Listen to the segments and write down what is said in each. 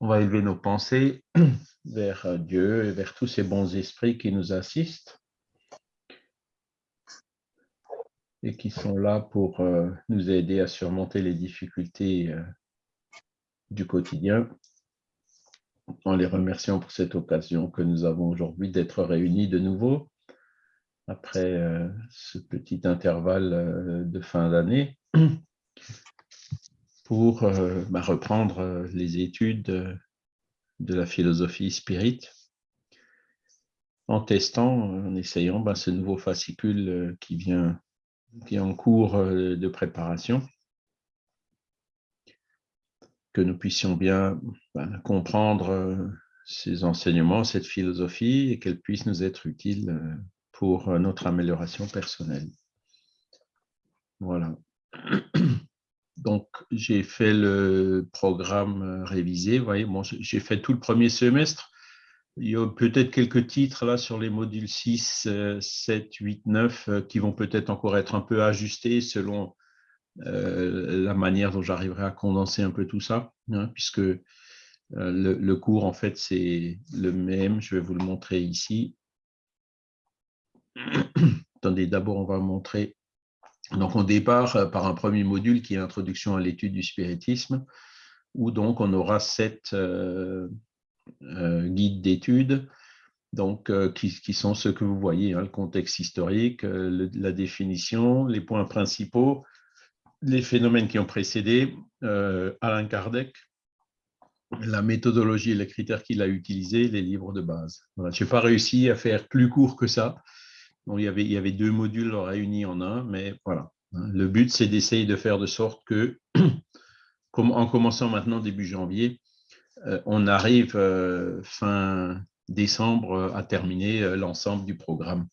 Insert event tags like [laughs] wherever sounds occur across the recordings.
On va élever nos pensées [clears throat] vers Dieu et vers tous ces bons esprits qui nous assistent et qui sont là pour euh, nous aider à surmonter les difficultés euh, du quotidien. En les remerciant pour cette occasion que nous avons aujourd'hui d'être réunis de nouveau après euh, ce petit intervalle de fin d'année [clears throat] pour bah, reprendre les études de la philosophie spirit en testant, en essayant bah, ce nouveau fascicule qui vient qui est en cours euh, de préparation, que nous puissions bien ben, comprendre euh, ces enseignements, cette philosophie, et qu'elle puisse nous être utile euh, pour notre amélioration personnelle. Voilà. [clears throat] Donc, j'ai fait le programme révisé. Vous voyez, j'ai fait tout le premier semestre. Il y a peut-être quelques titres là sur les modules 6, 7, 8, 9 qui vont peut-être encore être un peu ajustés selon euh, la manière dont j'arriverai à condenser un peu tout ça, hein, puisque euh, le, cours, en fait, c'est le même. Je vais vous le montrer ici. [clears throat] Attendez, d'abord, on va montrer. Donc, on départ euh, par un premier module qui est Introduction à l'étude du spiritisme, où donc on aura sept euh, guide d'études, donc euh, qui, sont ceux que vous voyez, hein, le contexte historique, euh, la définition, les points principaux, les phénomènes qui ont précédé, Alain Kardec, la méthodologie et les critères qu'il a utilisés, les livres de base. Je n'ai pas réussi à faire plus court que ça. Il, y avait, il y avait deux modules réunis en un, mais voilà. Hein. Le but, c'est d'essayer de faire de sorte que, [clears throat] en commençant maintenant début janvier, euh, on arrive euh, fin décembre euh, à terminer l'ensemble du programme.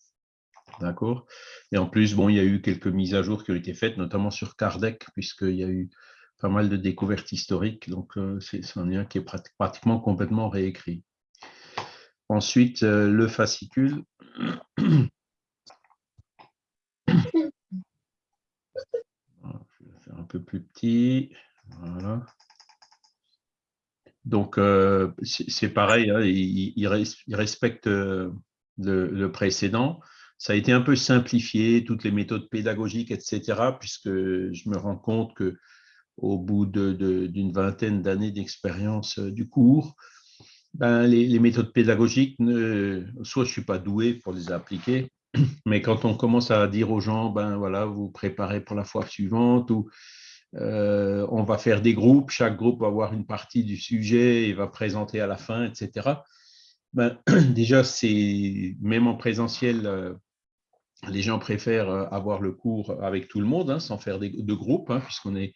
D'accord? Et en plus, bon, il y a eu quelques mises à jour qui ont été faites, notamment sur Kardec, puisqu'il y a eu pas mal de découvertes historiques. Donc, c'est un lien qui est pratiquement complètement réécrit. Ensuite, le fascicule. [clears throat] Je vais faire un peu plus petit. Voilà. Donc, euh, c'est pareil, hein, il, respecte euh, le, précédent. Ça a été un peu simplifié, toutes les méthodes pédagogiques, etc., puisque je me rends compte que au bout d'une vingtaine d'années d'expérience euh, du cours, ben, les, méthodes pédagogiques, soit je ne suis pas doué pour les appliquer, [clears throat] mais quand on commence à dire aux gens, ben voilà, vous préparez pour la fois suivante, ou euh, on va faire des groupes, chaque groupe va avoir une partie du sujet et va présenter à la fin, etc. Ben, [clears throat] déjà, c'est même en présentiel, euh, les gens préfèrent euh, avoir le cours avec tout le monde, hein, sans faire de groupes, hein, puisqu'on est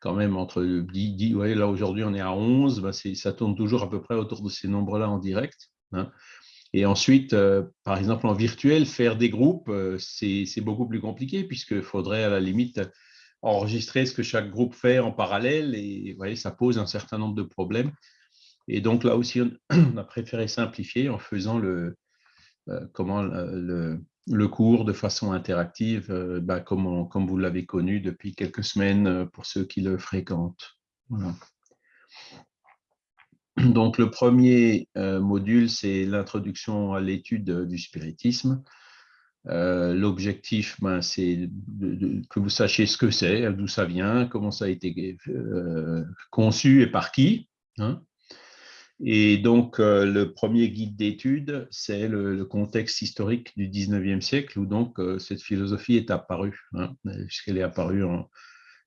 quand même entre 10, ouais, là aujourd'hui on est à 11, ben ça tourne toujours à peu près autour de ces nombres-là en direct. Hein. Et ensuite, par exemple, en virtuel, faire des groupes, c'est beaucoup plus compliqué, puisqu'il faudrait à la limite enregistrer ce que chaque groupe fait en parallèle et voyez, ça pose un certain nombre de problèmes. Et donc là aussi, on [clears throat] a préféré simplifier en faisant le, euh, comment, le, cours de façon interactive, euh, bah, comme, vous l'avez connu depuis quelques semaines euh, pour ceux qui le fréquentent. Donc le premier module, c'est l'introduction à l'étude du spiritisme. Euh, l'objectif, ben, c'est que vous sachiez ce que c'est, d'où ça vient, comment ça a été euh, conçu et par qui. Hein. Et donc, euh, le premier guide d'étude, c'est le, contexte historique du 19e siècle, où donc cette philosophie est apparue, hein, puisqu'elle est apparue en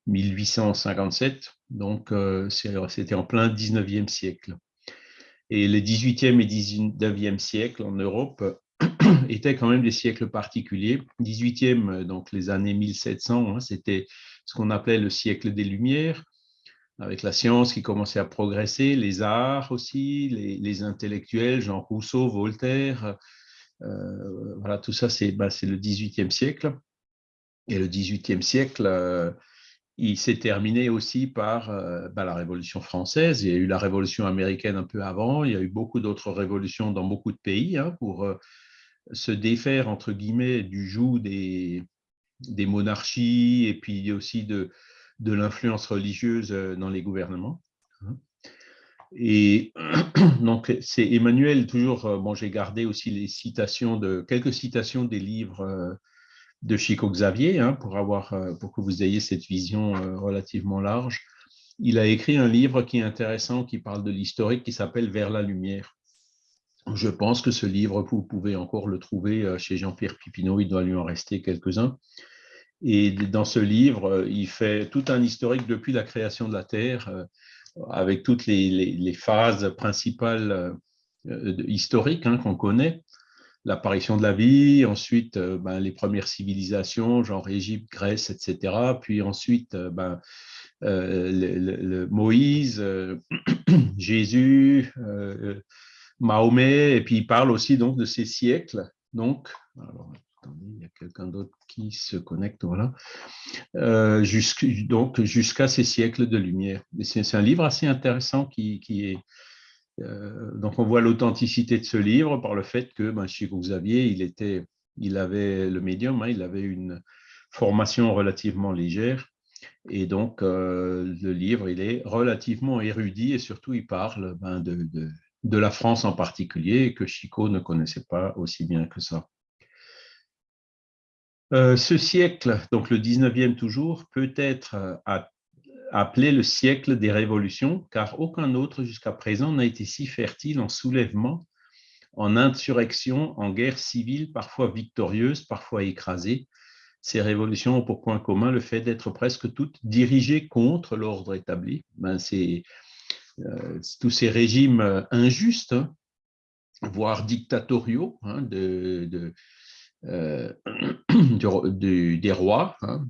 1857, donc c'était en plein 19e siècle. Et le 18e et 19e siècle en Europe [coughs] étaient quand même des siècles particuliers. 18e, euh, donc les années 1700, hein, c'était ce qu'on appelait le siècle des Lumières, avec la science qui commençait à progresser, les arts aussi, les, intellectuels, Jean Rousseau, Voltaire, euh, voilà, tout ça, c'est bah, le 18e siècle. Et le 18e siècle, euh, il s'est terminé aussi par bah, la Révolution française. Il y a eu la Révolution américaine un peu avant. Il y a eu beaucoup d'autres révolutions dans beaucoup de pays hein, pour se défaire, entre guillemets, du joug des, monarchies et puis aussi de, de l'influence religieuse dans les gouvernements. Hein. Et [clears throat] donc, c'est Emmanuel, toujours, bon, j'ai gardé aussi les citations de, quelques citations des livres de Chico Xavier, hein, pour, avoir, pour que vous ayez cette vision relativement large. Il a écrit un livre qui est intéressant, qui parle de l'historique, qui s'appelle Vers la lumière. Je pense que ce livre, vous pouvez encore le trouver euh, chez Jean-Pierre Pipineau, il doit lui en rester quelques-uns. Et dans ce livre, euh, il fait tout un historique depuis la création de la Terre, euh, avec toutes les, phases principales historiques hein, qu'on connaît. L'apparition de la vie, ensuite ben, les premières civilisations, genre Égypte, Grèce, etc. Puis ensuite, ben, le, Moïse, [clears throat] Jésus, Mahomet, et puis il parle aussi donc de ces siècles. Donc, alors, attendez, il y a quelqu'un d'autre qui se connecte, voilà. Euh, donc, jusqu'à ces siècles de lumière. C'est un livre assez intéressant qui, est. Euh, donc, on voit l'authenticité de ce livre par le fait que ben, Chico Xavier, il, était, il avait le médium, hein, il avait une formation relativement légère. Et donc, euh, le livre, il est relativement érudit et surtout, il parle ben, de, la France en particulier, que Chico ne connaissait pas aussi bien que ça. Euh, ce siècle, donc le 19e toujours, peut être euh, appelé le siècle des révolutions, car aucun autre jusqu'à présent n'a été si fertile en soulèvement, en insurrection, en guerre civile, parfois victorieuse, parfois écrasée. Ces révolutions ont pour point commun le fait d'être presque toutes dirigées contre l'ordre établi. Ben, C'est euh, tous ces régimes euh, injustes, voire dictatoriaux, hein, de, euh, [clears throat] des rois, hein,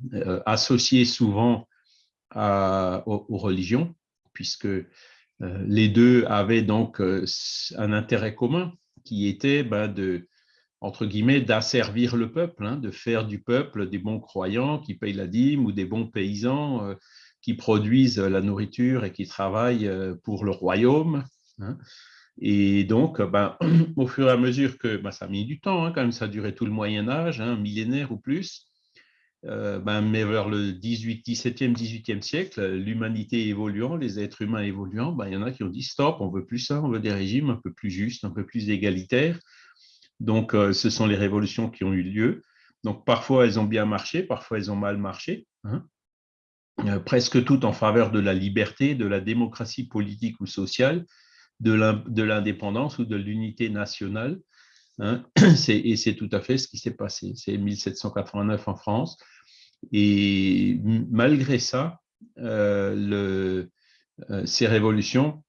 associés souvent aux, religions, puisque les deux avaient donc un intérêt commun qui était ben, entre guillemets, d'asservir le peuple, de faire du peuple des bons croyants qui payent la dîme ou des bons paysans qui produisent la nourriture et qui travaillent euh, pour le royaume. Hein. Et donc, ben, [clears throat] au fur et à mesure que ben, ça a mis du temps, hein, quand même, ça a duré tout le Moyen Âge, un hein, millénaire ou plus, euh, ben, mais vers le 18, 17e, 18e siècle, l'humanité évoluant, les êtres humains évoluant, ben, il y en a qui ont dit stop, on veut plus ça, on veut des régimes un peu plus justes, un peu plus égalitaires. Donc, euh, ce sont les révolutions qui ont eu lieu. Donc, parfois, elles ont bien marché, parfois, elles ont mal marché. Hein. Euh, presque toutes en faveur de la liberté, de la démocratie politique ou sociale, de l'indépendance ou de l'unité nationale. Hein. [clears throat] Et c'est tout à fait ce qui s'est passé. C'est 1789 en France. Et malgré ça, euh, euh, ces révolutions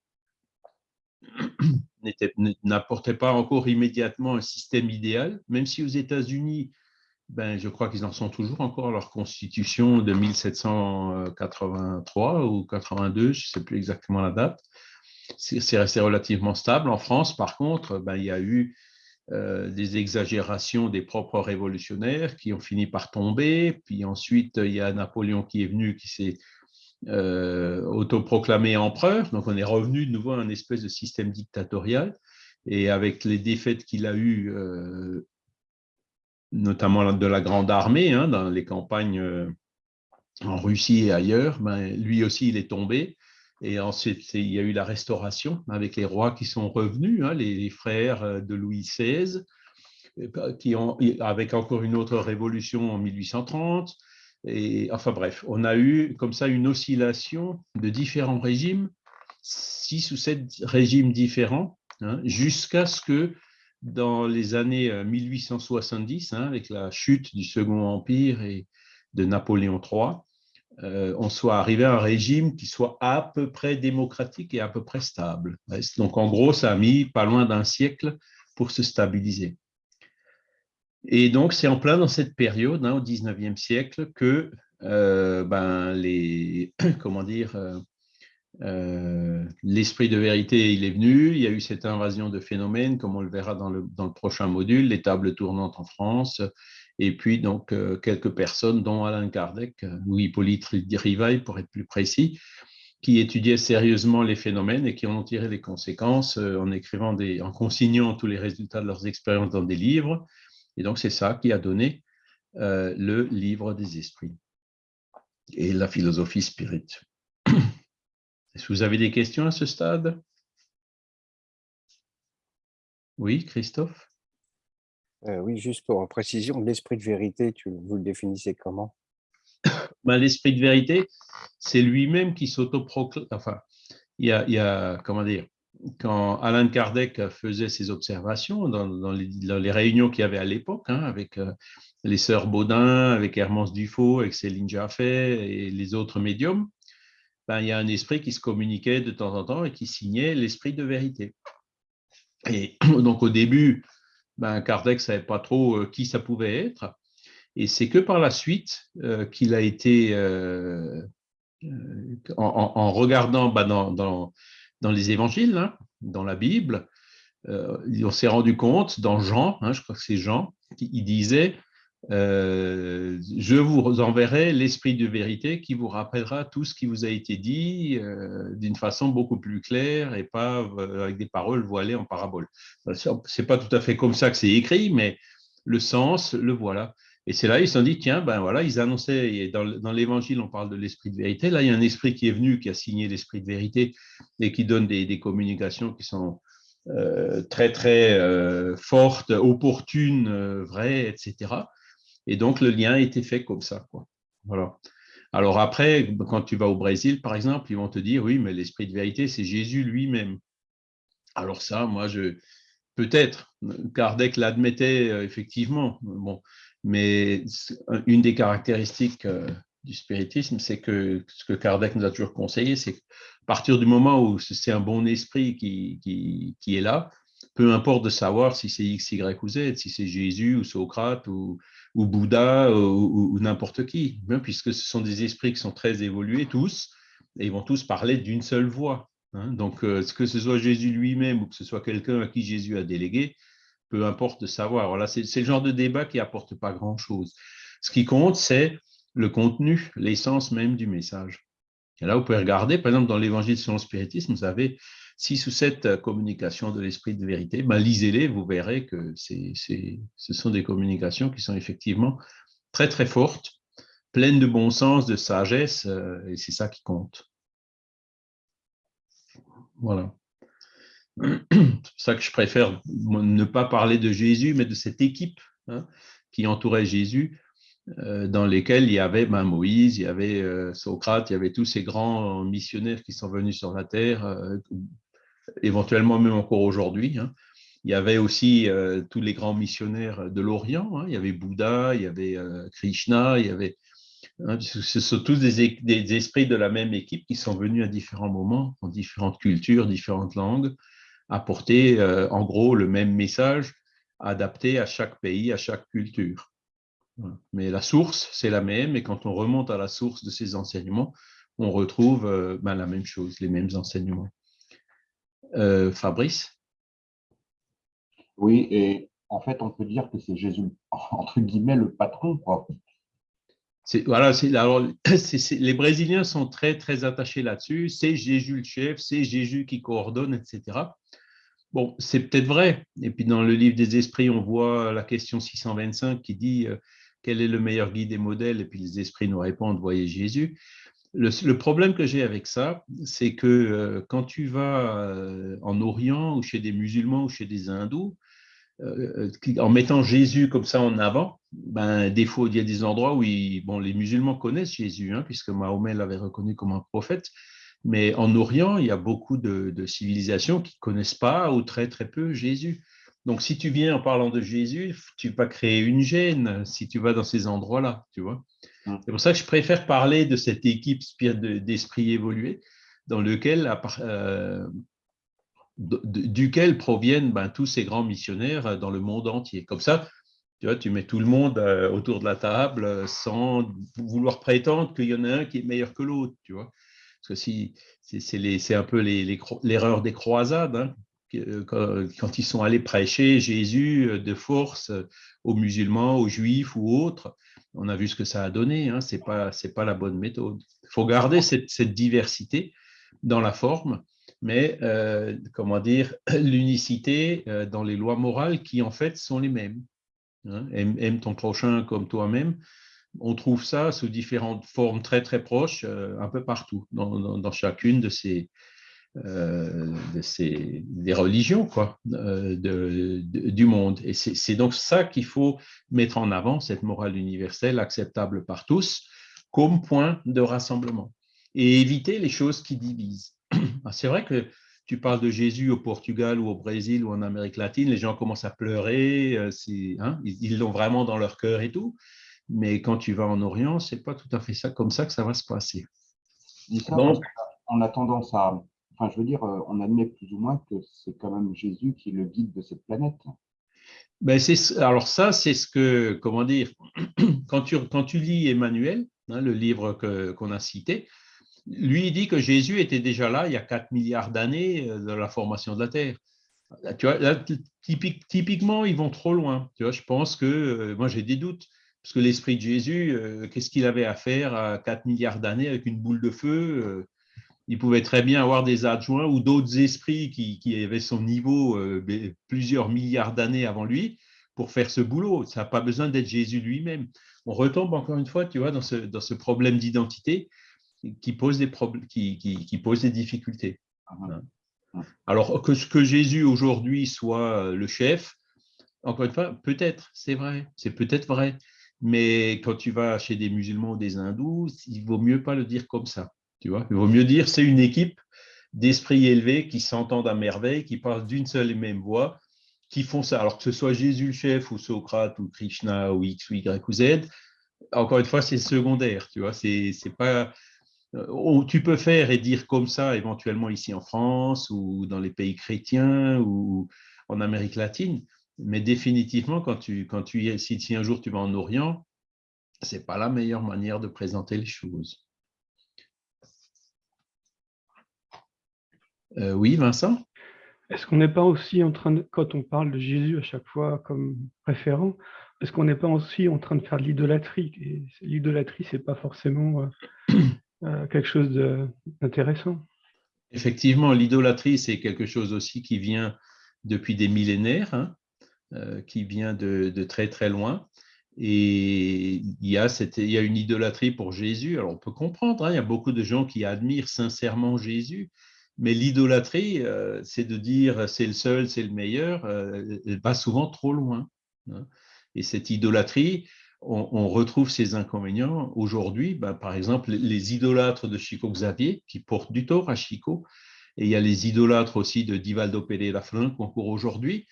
[clears throat] n'apportaient pas encore immédiatement un système idéal, même si aux États-Unis, ben, je crois qu'ils en sont toujours encore à leur constitution de 1783 ou 82, je ne sais plus exactement la date. C'est resté relativement stable. En France, par contre, ben, il y a eu des exagérations des propres révolutionnaires qui ont fini par tomber. Puis ensuite, il y a Napoléon qui est venu, qui s'est euh, autoproclamé empereur. Donc, on est revenu de nouveau à un espèce de système dictatorial. Et avec les défaites qu'il a eues euh, notamment de la grande armée, hein, dans les campagnes euh, en Russie et ailleurs, ben, lui aussi, il est tombé. Et ensuite, il y a eu la restauration avec les rois qui sont revenus, hein, les, frères euh, de Louis XVI, qui ont, avec encore une autre révolution en 1830. Et, enfin bref, on a eu comme ça une oscillation de différents régimes, six ou sept régimes différents, hein, jusqu'à ce que dans les années 1870, euh, hein, avec la chute du Second Empire et de Napoléon III, euh, on soit arrivé à un régime qui soit à peu près démocratique et à peu près stable. Donc, en gros, ça a mis pas loin d'un siècle pour se stabiliser. Et donc, c'est en plein dans cette période, hein, au 19e siècle, que euh, ben, les, [coughs] comment dire, euh, l'esprit de vérité, il est venu, il y a eu cette invasion de phénomènes, comme on le verra dans le, dans le prochain module, les tables tournantes en France, et puis donc euh, quelques personnes, dont Alain Kardec, ou Hippolyte Rivail, pour être plus précis, qui étudiaient sérieusement les phénomènes et qui en ont tiré les conséquences euh, en écrivant des, en consignant tous les résultats de leurs expériences dans des livres. Et donc c'est ça qui a donné le livre des esprits. et la philosophie spirit. [clears throat] Est-ce que vous avez des questions à ce stade? Oui, Christophe? Euh, Oui, juste pour précision, l'esprit de vérité, vous le définissez comment? Ben, L'esprit de vérité, c'est lui-même qui s'autoproclame. Enfin, il y, a, comment dire, quand Alain Kardec faisait ses observations dans, les, réunions qu'il y avait à l'époque, hein, avec euh, les sœurs Baudin, avec Hermance Dufaux, avec Céline Jaffet et les autres médiums, ben, il y a un esprit qui se communiquait de temps en temps et qui signait l'esprit de vérité. Et [clears throat] donc au début, ben, Kardec ne savait pas trop euh, qui ça pouvait être. Et c'est que par la suite euh, qu'il a été, en, regardant ben, dans dans les évangiles, hein, dans la Bible, euh, on s'est rendu compte dans Jean, hein, je crois que c'est Jean, il disait euh, Je vous enverrai l'esprit de vérité qui vous rappellera tout ce qui vous a été dit euh, d'une façon beaucoup plus claire et pas avec des paroles voilées en parabole. C'est pas tout à fait comme ça que c'est écrit, mais le sens, le voilà. Et c'est là, ils se sont dit, tiens, ben voilà, ils annonçaient, dans, dans l'évangile, on parle de l'esprit de vérité. Là, il y a un esprit qui est venu, qui a signé l'esprit de vérité et qui donne des, communications qui sont euh, très, très euh, fortes, opportunes, euh, vraies, etc. Et donc, le lien été fait comme ça. Quoi. Voilà. Alors après, quand tu vas au Brésil, par exemple, ils vont te dire, oui, mais l'esprit de vérité, c'est Jésus lui-même. Alors ça, moi, je peut-être, Kardec l'admettait effectivement. Bon, mais une des caractéristiques euh, du spiritisme, c'est que ce que Kardec nous a toujours conseillé, c'est qu'à partir du moment où c'est un bon esprit qui, qui, est là, peu importe de savoir si c'est X, Y ou Z, si c'est Jésus ou Socrate ou, ou Bouddha ou, n'importe qui, hein, puisque ce sont des esprits qui sont très évolués tous, et ils vont tous parler d'une seule voix. Hein. Donc, euh, que ce soit Jésus lui-même ou que ce soit quelqu'un à qui Jésus a délégué, peu importe de savoir. Voilà, c'est le genre de débat qui apporte pas grand-chose. Ce qui compte, c'est le contenu, l'essence même du message. Et là, vous pouvez regarder, par exemple, dans l'Évangile selon le spiritisme, vous avez six ou sept euh, communications de l'esprit de vérité. Ben, Lisez-les, vous verrez que ce sont des communications qui sont effectivement très, très fortes, pleines de bon sens, de sagesse, euh, et c'est ça qui compte. Voilà. C'est pour ça que je préfère ne pas parler de Jésus, mais de cette équipe hein, qui entourait Jésus, euh, dans lesquels il y avait ben, Moïse, il y avait Socrate, il y avait tous ces grands missionnaires qui sont venus sur la terre, éventuellement même encore aujourd'hui. Hein. Il y avait aussi tous les grands missionnaires de l'Orient. Hein. Il y avait Bouddha, il y avait Krishna, il y avait ce sont tous des, esprits de la même équipe qui sont venus à différents moments, en différentes cultures, différentes langues, apporter euh, en gros le même message adapté à chaque pays, à chaque culture. Mais la source, c'est la même, et quand on remonte à la source de ces enseignements, on retrouve euh, ben, la même chose, les mêmes enseignements. Euh, Fabrice? Oui, et en fait, on peut dire que c'est Jésus, [laughs] entre guillemets, le patron. Quoi. Voilà, alors, [clears throat] les Brésiliens sont très, très attachés là-dessus. C'est Jésus le chef, c'est Jésus qui coordonne, etc. Bon, c'est peut-être vrai. Et puis dans le livre des esprits, on voit la question 625 qui dit euh, quel est le meilleur guide et modèle, et puis les esprits nous répondent, voyez Jésus. Le, problème que j'ai avec ça, c'est que euh, quand tu vas euh, en Orient ou chez des musulmans ou chez des hindous, en mettant Jésus comme ça en avant, ben, des fois, il y a des endroits où les musulmans connaissent Jésus, hein, puisque Mahomet l'avait reconnu comme un prophète, mais en Orient, il y a beaucoup de, civilisations qui ne connaissent pas ou très très peu Jésus. Donc, si tu viens en parlant de Jésus, tu vas créer une gêne si tu vas dans ces endroits-là, tu vois. Mmh. C'est pour ça que je préfère parler de cette équipe d'esprit évolué dans lequel, euh, duquel proviennent ben, tous ces grands missionnaires dans le monde entier. Comme ça, tu vois, tu mets tout le monde euh, autour de la table sans vouloir prétendre qu'il y en a un qui est meilleur que l'autre. Parce que c'est un peu l'erreur des croisades, hein, euh, quand, ils sont allés prêcher Jésus euh, de force euh, aux musulmans, aux juifs ou autres, on a vu ce que ça a donné. Hein, ce n'est pas, pas la bonne méthode. Il faut garder cette, diversité dans la forme, mais comment dire, [clears throat] l'unicité dans les lois morales qui en fait sont les mêmes. Hein. aime, ton prochain comme toi-même. on trouve ça sous différentes formes très très proches un peu partout, dans, chacune de ces, de ces des religions quoi, de, du monde. Et c'est donc ça qu'il faut mettre en avant, cette morale universelle acceptable par tous, comme point de rassemblement et éviter les choses qui divisent. [clears throat] Ah, c'est vrai que tu parles de Jésus au Portugal ou au Brésil ou en Amérique latine, les gens commencent à pleurer, euh, hein, ils l'ont vraiment dans leur cœur et tout. Mais quand tu vas en Orient, c'est pas tout à fait ça comme ça que ça va se passer. on a tendance à, enfin, je veux dire, euh, on admet plus ou moins que c'est quand même Jésus qui est le guide de cette planète. Ben alors ça, c'est ce que, comment dire, [clears throat] quand tu, quand tu lis Emmanuel, hein, le livre qu'on a cité, lui, il dit que Jésus était déjà là il y a 4 milliards d'années euh, de la formation de la Terre. Typiquement, ils vont trop loin. Tu vois, je pense que, euh, moi j'ai des doutes, parce que l'esprit de Jésus, qu'est-ce qu'il avait à faire à 4 milliards d'années avec une boule de feu Il pouvait très bien avoir des adjoints ou d'autres esprits qui, avaient son niveau plusieurs milliards d'années avant lui pour faire ce boulot. Ça n'a pas besoin d'être Jésus lui-même. On retombe encore une fois, tu vois, dans ce, dans ce problème d'identité qui pose des, problèmes, qui, qui, pose des difficultés. Ah, hein. ah. Alors que, que Jésus aujourd'hui soit le chef, encore une fois, peut-être, c'est vrai, c'est peut-être vrai, mais quand tu vas chez des musulmans ou des hindous, il vaut mieux pas le dire comme ça. Il vaut mieux dire c'est une équipe d'esprits élevés qui s'entendent à merveille, qui parlent d'une seule et même voix, qui font ça. Alors que ce soit Jésus le chef ou Socrate ou Krishna ou X ou Y ou Z, encore une fois, c'est secondaire. Tu vois, c'est pas euh, tu peux faire et dire comme ça éventuellement ici en France ou dans les pays chrétiens ou en Amérique latine, mais définitivement quand tu, quand tu si, si un jour tu vas en Orient, c'est pas la meilleure manière de présenter les choses. Euh, oui, Vincent? Est-ce qu'on n'est pas aussi en train de, quand on parle de Jésus à chaque fois comme référent, est-ce qu'on n'est pas aussi en train de faire de l'idolâtrie? L'idolâtrie, c'est pas forcément euh, [clears throat] euh, quelque chose d'intéressant. Effectivement, l'idolâtrie, c'est quelque chose aussi qui vient depuis des millénaires, hein, euh, qui vient de, très très loin. Et il y, a il y, a une idolâtrie pour Jésus. Alors on peut comprendre, hein, il y a beaucoup de gens qui admirent sincèrement Jésus, mais l'idolâtrie, euh, c'est de dire c'est le seul, c'est le meilleur, elle va souvent trop loin. Hein. Et cette idolâtrie, on, retrouve ces inconvénients aujourd'hui. Ben, par exemple, les idolâtres de Chico Xavier, qui portent du tort à Chico, et il y a les idolâtres aussi de Divaldo Pereira Franco encore aujourd'hui,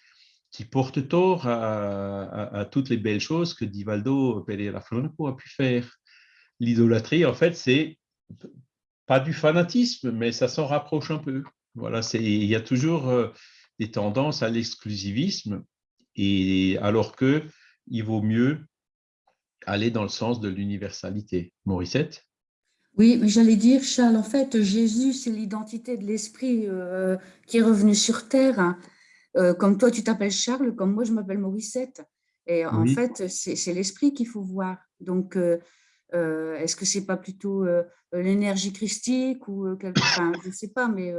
qui portent tort à, toutes les belles choses que Divaldo Pereira Franco a pu faire. L'idolâtrie, en fait, c'est pas du fanatisme, mais ça s'en rapproche un peu. Voilà, il y a toujours euh, des tendances à l'exclusivisme, et alors que il vaut mieux aller dans le sens de l'universalité. Morissette? Oui, mais j'allais dire, Charles, en fait, Jésus, c'est l'identité de l'esprit euh, qui est revenu sur Terre. Hein. Euh, comme toi, tu t'appelles Charles, comme moi, je m'appelle Morissette. Et en fait, c'est l'esprit qu'il faut voir. Donc, euh, est-ce que c'est pas plutôt l'énergie christique ou quelque... enfin, je ne sais pas, mais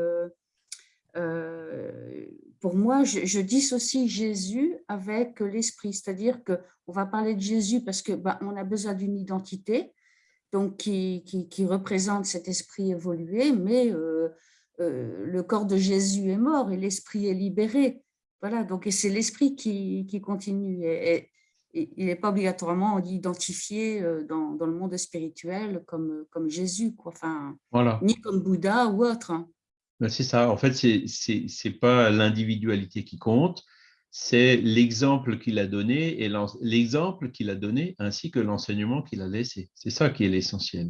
pour moi, je, dissocie Jésus avec l'esprit, c'est-à-dire qu'on va parler de Jésus parce que ben, on a besoin d'une identité, donc qui, qui, représente cet esprit évolué, mais euh, euh, le corps de Jésus est mort et l'esprit est libéré. Voilà, donc c'est l'esprit qui, qui, continue. Et, il n'est pas obligatoirement identifié euh, dans, dans, le monde spirituel comme, comme Jésus, quoi. Enfin, voilà. ni comme Bouddha ou autre. Hein. Ben, c'est ça. En fait, ce n'est pas l'individualité qui compte, c'est l'exemple qu'il a donné et l'exemple qu'il a donné ainsi que l'enseignement qu'il a laissé. C'est ça qui est l'essentiel.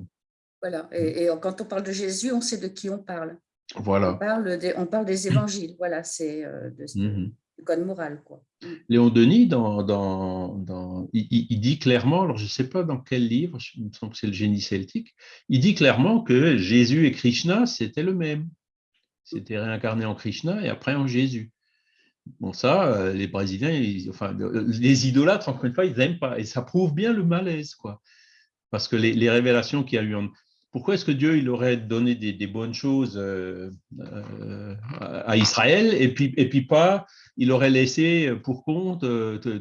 Voilà. Et, quand on parle de Jésus, on sait de qui on parle. Voilà. On parle des, on parle des évangiles. Voilà, c'est euh, mmh du code moral. Mmh. Léon Denis, dans, il, dit clairement, alors je ne sais pas dans quel livre, il me semble que c'est le génie celtique, il dit clairement que Jésus et Krishna, c'était le même. C'était réincarné en Krishna et après en Jésus. Bon, ça, euh, les Brésiliens, enfin, les idolâtres, encore une fois, ils n'aiment pas. Et ça prouve bien le malaise, quoi. Parce que les, révélations qu'il y a eu en... pourquoi est-ce que Dieu il aurait donné des, bonnes choses à Israël et puis, et puis pas, il aurait laissé pour compte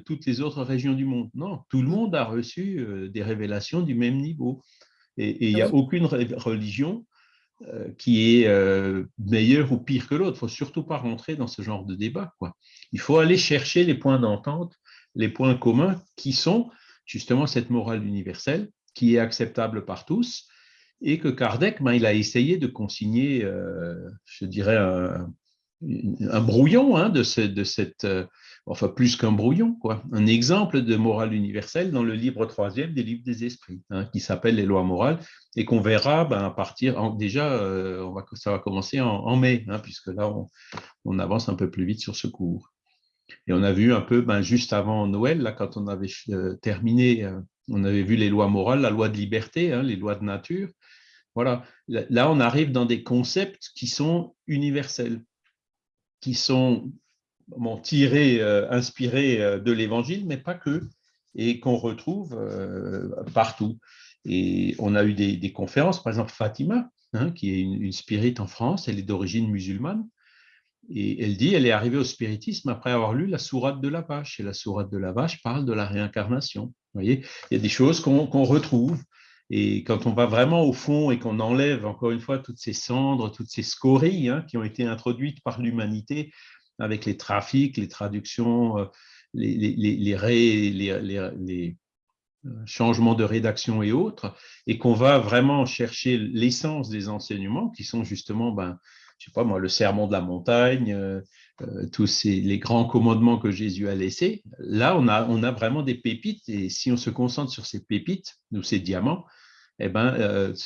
toutes les autres régions du monde? Non, tout le monde a reçu des révélations du même niveau. Et il n'y a aucune religion euh, qui est euh, meilleur ou pire que l'autre. Il ne faut surtout pas rentrer dans ce genre de débat. Quoi. Il faut aller chercher les points d'entente, les points communs qui sont justement cette morale universelle qui est acceptable par tous et que Kardec, ben, il a essayé de consigner, euh, je dirais, un, brouillon hein, de, cette, enfin plus qu'un brouillon, quoi. un exemple de morale universelle dans le livre troisième des livres des esprits, hein, qui s'appelle les lois morales, et qu'on verra ben, à partir, déjà, euh, on va, ça va commencer en, mai, hein, puisque là, on, avance un peu plus vite sur ce cours. Et on a vu un peu, ben, juste avant Noël, là, quand on avait euh, terminé, euh, on avait vu les lois morales, la loi de liberté, hein, les lois de nature. Voilà, là, on arrive dans des concepts qui sont universels, qui sont tiré, euh, inspiré euh, de l'Évangile, mais pas que, et qu'on retrouve euh, partout. Et on a eu des, conférences, par exemple Fatima, hein, qui est une, une en France, elle est d'origine musulmane, et elle dit, elle est arrivée au spiritisme après avoir lu la sourate de la vache. Et la sourate de la vache parle de la réincarnation. Vous voyez, il y a des choses qu'on retrouve. Et quand on va vraiment au fond et qu'on enlève, encore une fois, toutes ces cendres, toutes ces scories hein, qui ont été introduites par l'humanité avec les trafics, les traductions, euh, les, euh, changements de rédaction et autres, et qu'on va vraiment chercher l'essence des enseignements qui sont justement, ben, je sais pas moi, le sermon de la montagne, euh, tous ces, les grands commandements que Jésus a laissés. Là, on a, on a vraiment des pépites, et si on se concentre sur ces pépites, ou ces diamants, eh ben,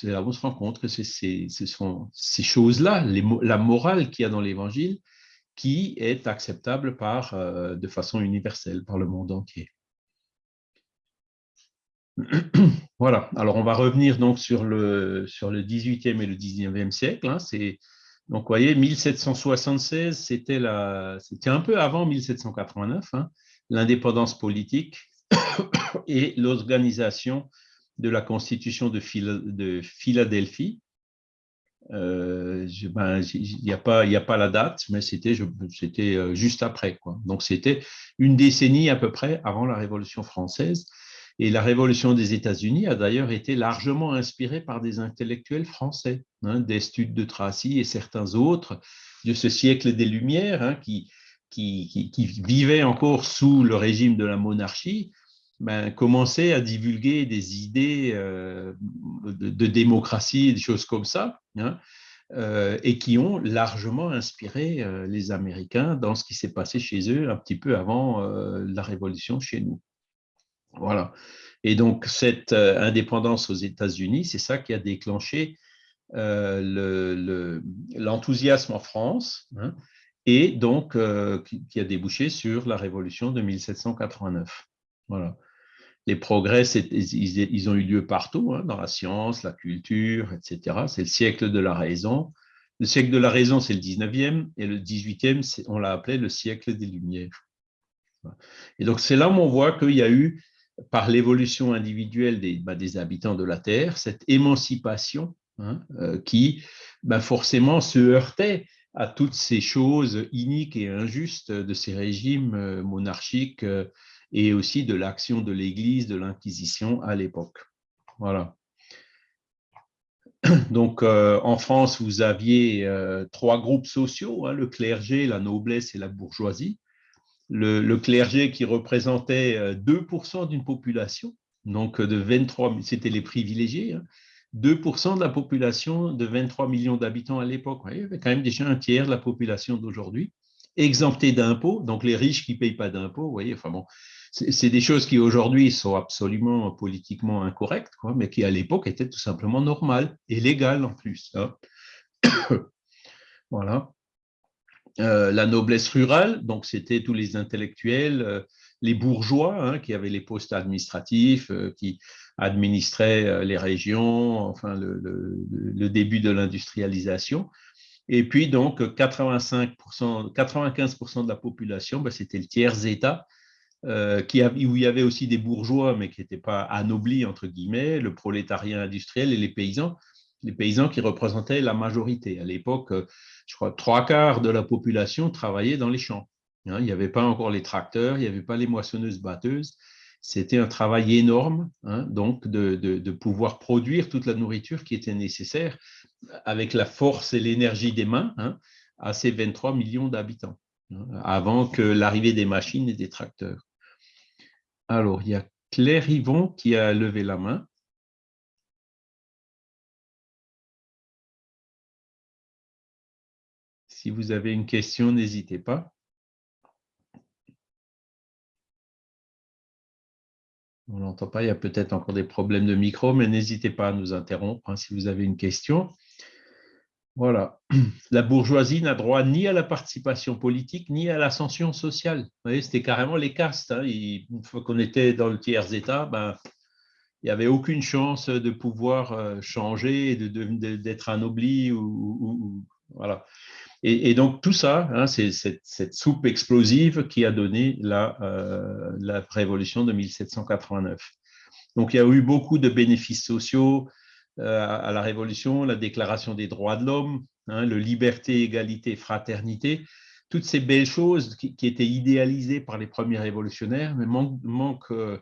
là on se rend compte que ce sont ces choses-là, la morale qu'il y a dans l'Évangile, qui est acceptable par, euh, de façon universelle par le monde entier. [clears throat] voilà, alors on va revenir donc sur le, sur le 18e et le 19e siècle. Hein. donc, vous voyez, 1776, c'était un peu avant 1789, hein, l'indépendance politique [coughs] et l'organisation de la Constitution de, de Philadelphie, euh, ben, il n'y a, pas, la date, mais c'était euh, juste après. Donc, c'était une décennie à peu près avant la Révolution française. Et la Révolution des États-Unis a d'ailleurs été largement inspirée par des intellectuels français, hein, d'Estude de Tracy et certains autres de ce siècle des Lumières hein, qui, qui, vivaient encore sous le régime de la monarchie, ben, commençaient à divulguer des idées euh, de, de, démocratie, des choses comme ça, Hein, euh, et qui ont largement inspiré euh, les Américains dans ce qui s'est passé chez eux un petit peu avant la Révolution chez nous. Voilà. Et donc, cette indépendance aux États-Unis, c'est ça qui a déclenché l'enthousiasme en France hein, et donc qui, a débouché sur la Révolution de 1789. Voilà les progrès, ils, ont eu lieu partout, hein, dans la science, la culture, etc. C'est le siècle de la raison. Le siècle de la raison, c'est le 19e, et le 18e, on l'a appelé le siècle des Lumières. Et donc, c'est là où on voit qu'il y a eu, par l'évolution individuelle des, bah, habitants de la Terre, cette émancipation hein, euh, qui bah, forcément se heurtait à toutes ces choses iniques et injustes de ces régimes euh, monarchiques euh, et aussi de l'action de l'Église, de l'Inquisition à l'époque. Voilà. [clears throat] Donc, euh, en France, vous aviez euh, trois groupes sociaux, hein, le clergé, la noblesse et la bourgeoisie. Le, clergé qui représentait 2% euh, d'une population, donc de 23, c'était les privilégiés, 2% hein. de la population de 23 millions d'habitants à l'époque. Il y avait quand même déjà un tiers de la population d'aujourd'hui, exempté d'impôts, donc les riches qui ne payent pas d'impôts, vous voyez, enfin bon, c'est des choses qui aujourd'hui sont absolument politiquement incorrectes, quoi, mais qui à l'époque étaient tout simplement normales et légales en plus. Hein. [coughs] voilà. Euh, la noblesse rurale, donc c'était tous les intellectuels, euh, les bourgeois hein, qui avaient les postes administratifs, euh, qui administraient les régions, enfin le, début de l'industrialisation. Et puis donc 85%, 95% de la population, ben, c'était le tiers état euh, où il y avait aussi des bourgeois, mais qui n'étaient pas anoblis, entre guillemets, le prolétariat industriel et les paysans. les paysans qui représentaient la majorité. À l'époque, je crois, trois quarts de la population travaillait dans les champs. Hein. il n'y avait pas encore les tracteurs, il n'y avait pas les moissonneuses-batteuses. C'était un travail énorme, hein, donc, de, pouvoir produire toute la nourriture qui était nécessaire avec la force et l'énergie des mains hein, à ces 23 millions d'habitants, avant que l'arrivée des machines et des tracteurs. Alors, il y a Claire Yvon qui a levé la main. Si vous avez une question, n'hésitez pas. On n'entend pas, il y a peut-être encore des problèmes de micro, mais n'hésitez pas à nous interrompre hein, si vous avez une question. Voilà. La bourgeoisie n'a droit ni à la participation politique, ni à l'ascension sociale. Vous voyez, c'était carrément les castes. Hein. Une fois qu'on était dans le tiers-état, ben, il n'y avait aucune chance de pouvoir euh, changer, d'être anobli. Ou, voilà. Et, donc, tout ça, hein, c'est cette, soupe explosive qui a donné la, euh, révolution de 1789. Donc, il y a eu beaucoup de bénéfices sociaux à la révolution, la déclaration des droits de l'homme, hein, le liberté, égalité, fraternité, toutes ces belles choses qui, étaient idéalisées par les premiers révolutionnaires, mais manque, euh,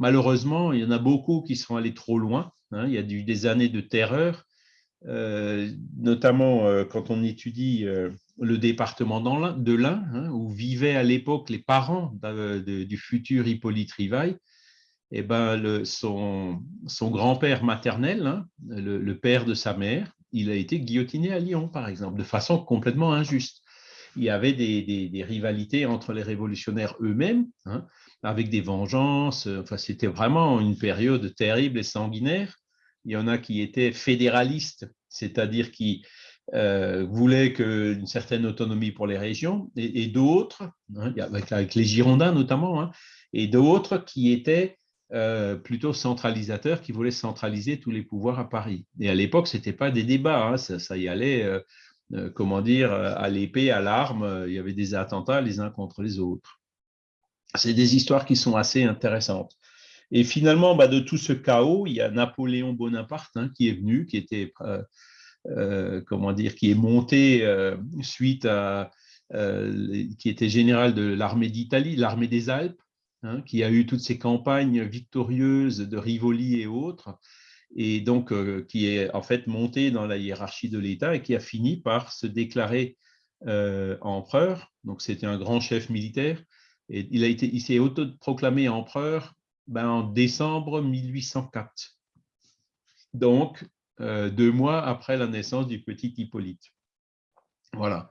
malheureusement, il y en a beaucoup qui sont allés trop loin. Hein. il y a eu des années de terreur, euh, notamment euh, quand on étudie euh, le département de l'Ain, hein, où vivaient à l'époque les parents du futur Hippolyte Rivail, eh ben, son, grand-père maternel, hein, le, père de sa mère, il a été guillotiné à Lyon, par exemple, de façon complètement injuste. Il y avait des, rivalités entre les révolutionnaires eux-mêmes, hein, avec des vengeances. Enfin, c'était vraiment une période terrible et sanguinaire. Il y en a qui étaient fédéralistes, c'est-à-dire qui euh, voulaient une certaine autonomie pour les régions, et, d'autres, hein, avec, les Girondins notamment, et d'autres qui étaient euh, plutôt centralisateurs, qui voulaient centraliser tous les pouvoirs à Paris. Et à l'époque, ce n'était pas des débats, hein, ça, y allait, euh, comment dire, à l'épée, à l'arme, il y avait des attentats les uns contre les autres. C'est des histoires qui sont assez intéressantes. Et finalement, bah, de tout ce chaos, il y a Napoléon Bonaparte hein, qui est venu, qui était, euh, euh, comment dire, qui est monté euh, suite à, qui était général de l'armée d'Italie, l'armée des Alpes, hein, qui a eu toutes ces campagnes victorieuses de Rivoli et autres, et donc qui est en fait monté dans la hiérarchie de l'État et qui a fini par se déclarer empereur. Donc c'était un grand chef militaire. Et il, a été, il s'est autoproclamé empereur ben, en décembre 1804. Donc, euh, deux mois après la naissance du petit Hippolyte. Voilà.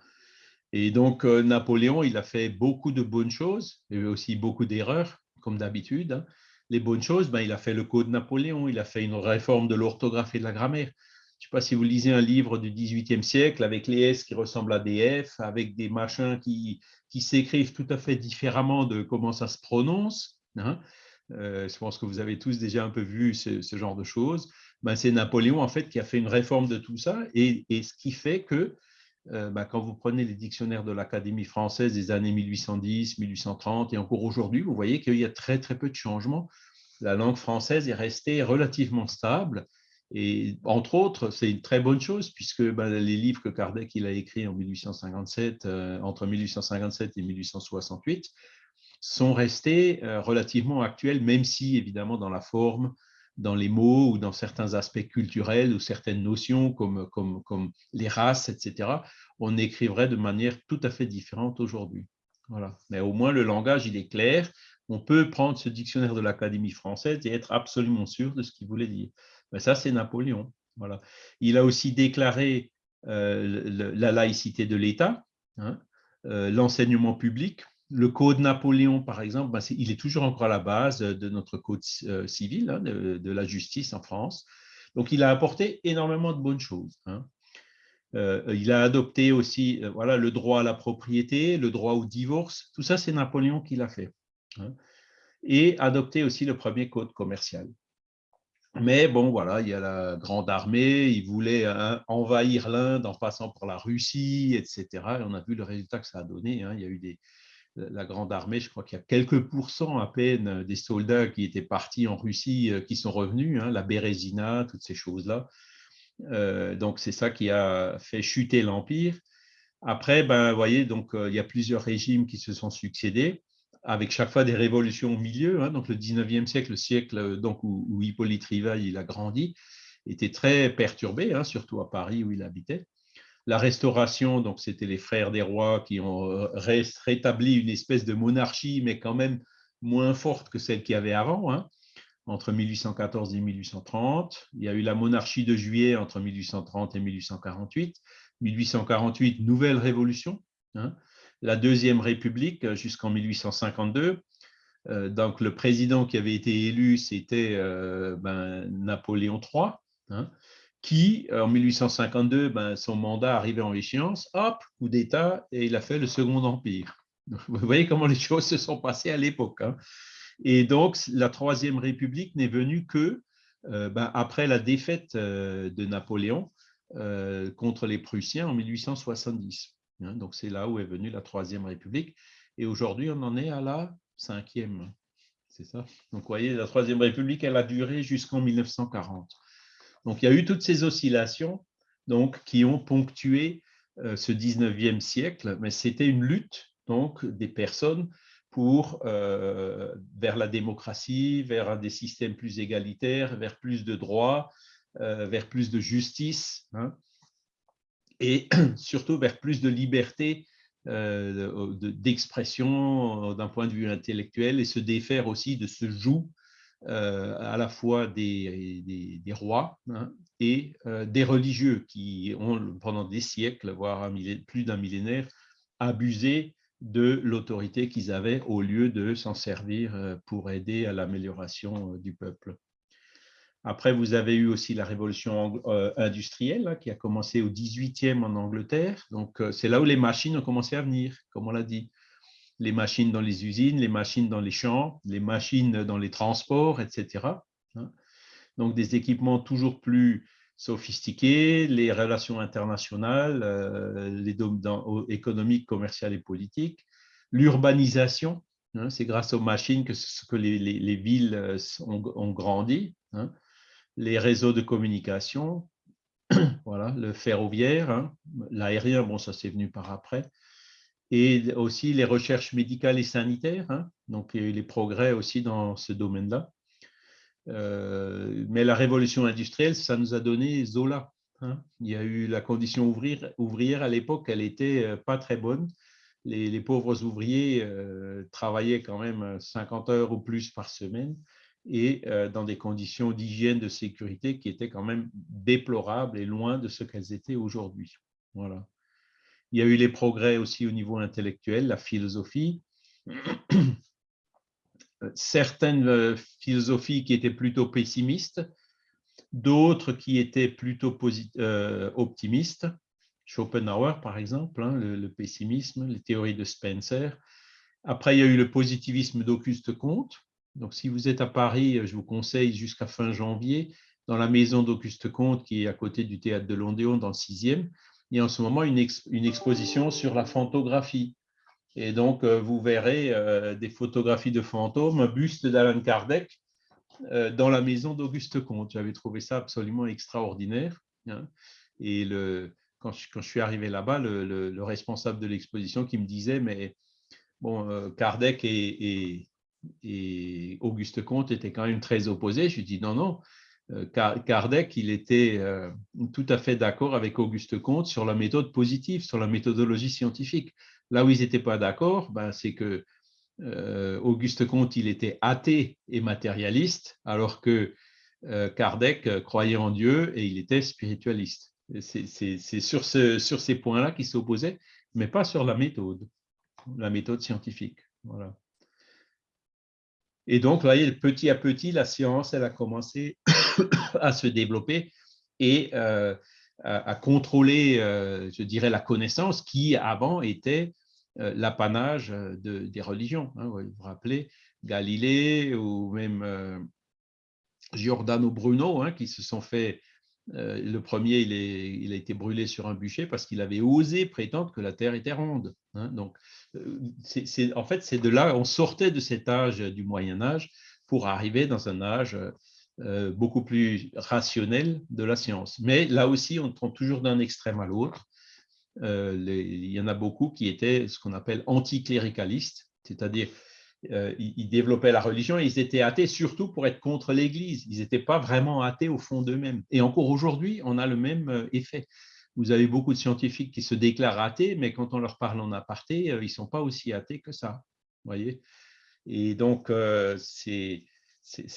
Et donc, euh, Napoléon, il a fait beaucoup de bonnes choses, et aussi beaucoup d'erreurs, comme d'habitude. Hein. Les bonnes choses, ben, il a fait le Code Napoléon, il a fait une réforme de l'orthographe et de la grammaire. Je ne sais pas si vous lisez un livre du XVIIIe siècle avec les S qui ressemblent à des F, avec des machins qui, qui s'écrivent tout à fait différemment de comment ça se prononce. Hein. Euh, je pense que vous avez tous déjà un peu vu ce, genre de choses, ben, c'est Napoléon en fait qui a fait une réforme de tout ça et, ce qui fait que ben, quand vous prenez les dictionnaires de l'Académie française des années 1810, 1830 et encore aujourd'hui, vous voyez qu'il y a très très peu de changements. La langue française est restée relativement stable et entre autres, c'est une très bonne chose puisque ben, les livres que Kardec il a écrits en 1857, euh, entre 1857 et 1868, sont restés euh, relativement actuels, même si, évidemment, dans la forme, dans les mots ou dans certains aspects culturels ou certaines notions comme, comme, comme les races, etc., on écrivrait de manière tout à fait différente aujourd'hui. Voilà. Mais au moins, le langage, il est clair. On peut prendre ce dictionnaire de l'Académie française et être absolument sûr de ce qu'il voulait dire. Mais ça, c'est Napoléon. Voilà. Il a aussi déclaré euh, la laïcité de l'État, hein, euh, l'enseignement public, le code Napoléon, par exemple, ben, il est toujours encore à la base de notre code euh, civil, hein, de, la justice en France. Donc, il a apporté énormément de bonnes choses. Hein. Euh, il a adopté aussi euh, voilà, le droit à la propriété, le droit au divorce. Tout ça, c'est Napoléon qui l'a fait. Hein. Et adopté aussi le premier code commercial. Mais bon, voilà, il y a la grande armée, il voulait envahir l'Inde en passant par la Russie, etc. Et on a vu le résultat que ça a donné. Il y a eu des, la grande armée, je crois qu'il y a quelques pourcents à peine des soldats qui étaient partis en Russie euh, qui sont revenus, hein, la Bérésina, toutes ces choses-là. donc, c'est ça qui a fait chuter l'Empire. Après, ben, vous voyez, donc, il y a plusieurs régimes qui se sont succédés, avec chaque fois des révolutions au milieu. Hein. donc, le 19e siècle, le siècle donc, où, Hippolyte Rivail il a grandi, était très perturbé, hein, surtout à Paris où il habitait. La restauration, donc c'était les frères des rois qui ont rétabli une espèce de monarchie, mais quand même moins forte que celle qu'il y avait avant. Hein entre 1814 et 1830. Il y a eu la monarchie de juillet entre 1830 et 1848. 1848, nouvelle révolution. Hein. La deuxième république euh, jusqu'en 1852. Euh, donc, le président qui avait été élu, c'était euh, ben, Napoléon III, qui, en 1852, ben, son mandat arrivait en échéance, hop, coup d'État, et il a fait le Second Empire. [laughs] Vous voyez comment les [laughs] choses se sont passées à l'époque. Hein. Et donc, la Troisième République n'est venue que euh, ben, après la défaite euh, de Napoléon euh, contre les Prussiens en 1870. Hein. donc, c'est là où est venue la Troisième République. Et aujourd'hui, on en est à la cinquième. C'est ça? Donc, vous voyez, la Troisième République, elle a duré jusqu'en 1940. Donc, il y a eu toutes ces oscillations donc, qui ont ponctué ce 19e siècle, mais c'était une lutte donc, des personnes pour, euh, vers la démocratie, vers des systèmes plus égalitaires, vers plus de droits, euh, vers plus de justice, hein, et [clears throat] surtout vers plus de liberté euh, d'expression d'un point de vue intellectuel et se défaire aussi de ce joug à la fois des, rois hein, et des religieux qui ont pendant des siècles, voire plus d'un millénaire, abusé de l'autorité qu'ils avaient au lieu de s'en servir euh, pour aider à l'amélioration euh, du peuple. Après, vous avez eu aussi la révolution euh, industrielle hein, qui a commencé au 18e en Angleterre. Donc, c'est là où les machines ont commencé à venir, comme on l'a dit. Les machines dans les usines, les machines dans les champs, les machines dans les transports, etc. Hein. Donc, des équipements toujours plus sophistiquées, les relations internationales, euh, les domaines économiques, commerciales et politiques, l'urbanisation, hein, c'est grâce aux machines que, les, villes euh, ont, grandi, hein, les réseaux de communication, [clears throat] voilà, le ferroviaire, l'aérien, bon, ça c'est venu par après, et aussi les recherches médicales et sanitaires, donc a eu les progrès aussi dans ce domaine-là. Euh, mais la révolution industrielle, ça nous a donné Zola. Hein. Il y a eu la condition ouvrière, ouvrière à l'époque, elle n'était euh, pas très bonne. Les, pauvres ouvriers euh, travaillaient quand même 50 heures ou plus par semaine et dans des conditions d'hygiène, de sécurité qui étaient quand même déplorables et loin de ce qu'elles étaient aujourd'hui. Voilà. Il y a eu les progrès aussi au niveau intellectuel, la philosophie [clears throat] certaines euh, philosophies qui étaient plutôt pessimistes, d'autres qui étaient plutôt euh, optimistes. Schopenhauer, par exemple, hein, le, pessimisme, les théories de Spencer. Après, il y a eu le positivisme d'Auguste Comte. Donc, si vous êtes à Paris, je vous conseille jusqu'à fin janvier, dans la maison d'Auguste Comte, qui est à côté du théâtre de l'Ondéon, dans le 6e, il y a en ce moment une, exposition sur la fantographie. Et donc, euh, vous verrez euh, des photographies de fantômes, un buste d'Alan Kardec euh, dans la maison d'Auguste Comte. J'avais trouvé ça absolument extraordinaire. Hein. Et le, quand, je, quand, je, suis arrivé là-bas, le, responsable de l'exposition qui me disait, mais bon, Kardec et, et, Auguste Comte étaient quand même très opposés. Je lui dis, non, non, Kardec, il était tout à fait d'accord avec Auguste Comte sur la méthode positive, sur la méthodologie scientifique. Là où ils n'étaient pas d'accord, ben, c'est que euh, Auguste Comte, il était athée et matérialiste, alors que euh, Kardec croyait en Dieu et il était spiritualiste. C'est sur, ce, sur ces points-là qu'ils s'opposaient, mais pas sur la méthode, la méthode scientifique. Voilà. Et donc, vous voyez, petit à petit, la science, elle a commencé [coughs] à se développer et euh, à, contrôler, je dirais, la connaissance qui avant était euh, l'apanage euh, de, des religions. Hein, vous vous rappelez, Galilée ou même euh, Giordano Bruno, hein, qui se sont fait le premier, il, a été brûlé sur un bûcher parce qu'il avait osé prétendre que la Terre était ronde. Hein. Donc, en fait, c'est de là, on sortait de cet âge du Moyen Âge pour arriver dans un âge euh, beaucoup plus rationnelle de la science. Mais là aussi, on tombe toujours d'un extrême à l'autre. Euh, il y en a beaucoup qui étaient ce qu'on appelle anticléricalistes, c'est-à-dire euh, ils, développaient la religion et ils étaient athées surtout pour être contre l'Église. Ils n'étaient pas vraiment athées au fond d'eux-mêmes. Et encore aujourd'hui, on a le même effet. Vous avez beaucoup de scientifiques qui se déclarent athées, mais quand on leur parle en aparté, ils ne sont pas aussi athées que ça. Voyez? Et donc, c'est c'est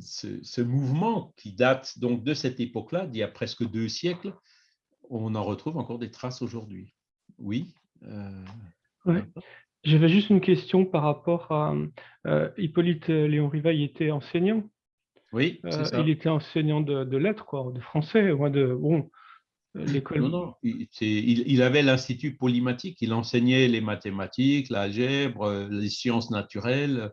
ce, mouvement qui date donc de cette époque-là, d'il y a presque deux siècles, on en retrouve encore des traces aujourd'hui. Oui. Euh, J'avais juste une question par rapport à euh, Hippolyte Léon Rivail était enseignant. Oui, euh, Il était enseignant de, lettres, quoi, de français, ou de bon, l'école. Non, non, il, il avait l'institut polymatique. Il enseignait les mathématiques, l'algèbre, les sciences naturelles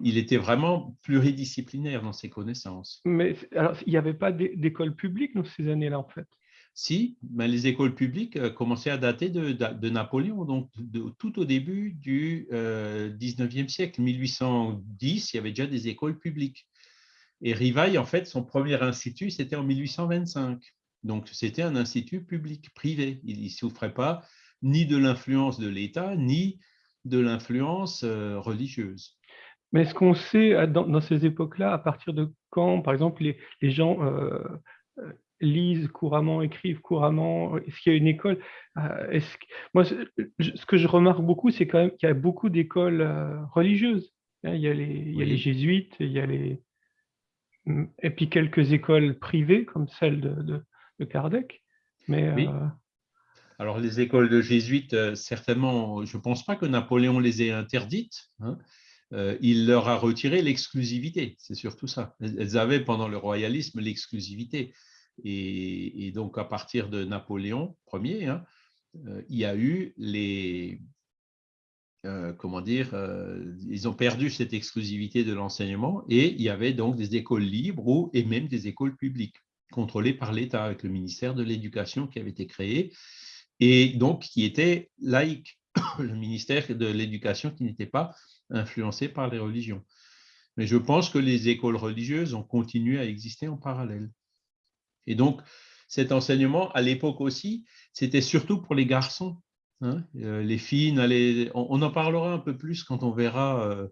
il était vraiment pluridisciplinaire dans ses connaissances. Mais alors, il n'y avait pas d'école publique dans ces années-là, en fait? Si, mais les écoles publiques euh, commençaient à dater de, Napoléon, donc tout au début du 19e euh, siècle. 1810, il y avait déjà des écoles publiques. Et Rivail, en fait, son premier institut, c'était en 1825. Donc, c'était un institut public, privé. Il ne souffrait pas ni de l'influence de l'État, ni de l'influence euh, religieuse. Mais est-ce qu'on sait, euh, dans, ces époques-là, à partir de quand, par exemple, les, gens euh, euh, lisent couramment, écrivent couramment? Est-ce qu'il y a une école? Moi, ce que je remarque beaucoup, c'est quand même qu'il y a beaucoup d'écoles religieuses. Hein. Il y, a les, jésuites, il y a les... Mm, et puis quelques écoles privées, comme celle de, Kardec. Mais, Alors, les écoles de jésuites, certainement, je ne pense pas que Napoléon les ait interdites. Hein. Euh, il leur a retiré l'exclusivité. C'est surtout ça. Elles avaient pendant le royalisme l'exclusivité. Et, donc, à partir de Napoléon Ier, hein, euh, il y a eu les. Euh, comment dire Ils ont perdu cette exclusivité de l'enseignement et il y avait donc des écoles libres et même des écoles publiques contrôlées par l'État avec le ministère de l'Éducation qui avait été créé et donc qui était laïque. [coughs] Le ministère de l'Éducation qui n'était pas influencés par les religions. Mais je pense que les écoles religieuses ont continué à exister en parallèle. Et donc, cet enseignement, à l'époque aussi, c'était surtout pour les garçons. Hein. Euh, les filles, on, en parlera un peu plus quand on verra euh,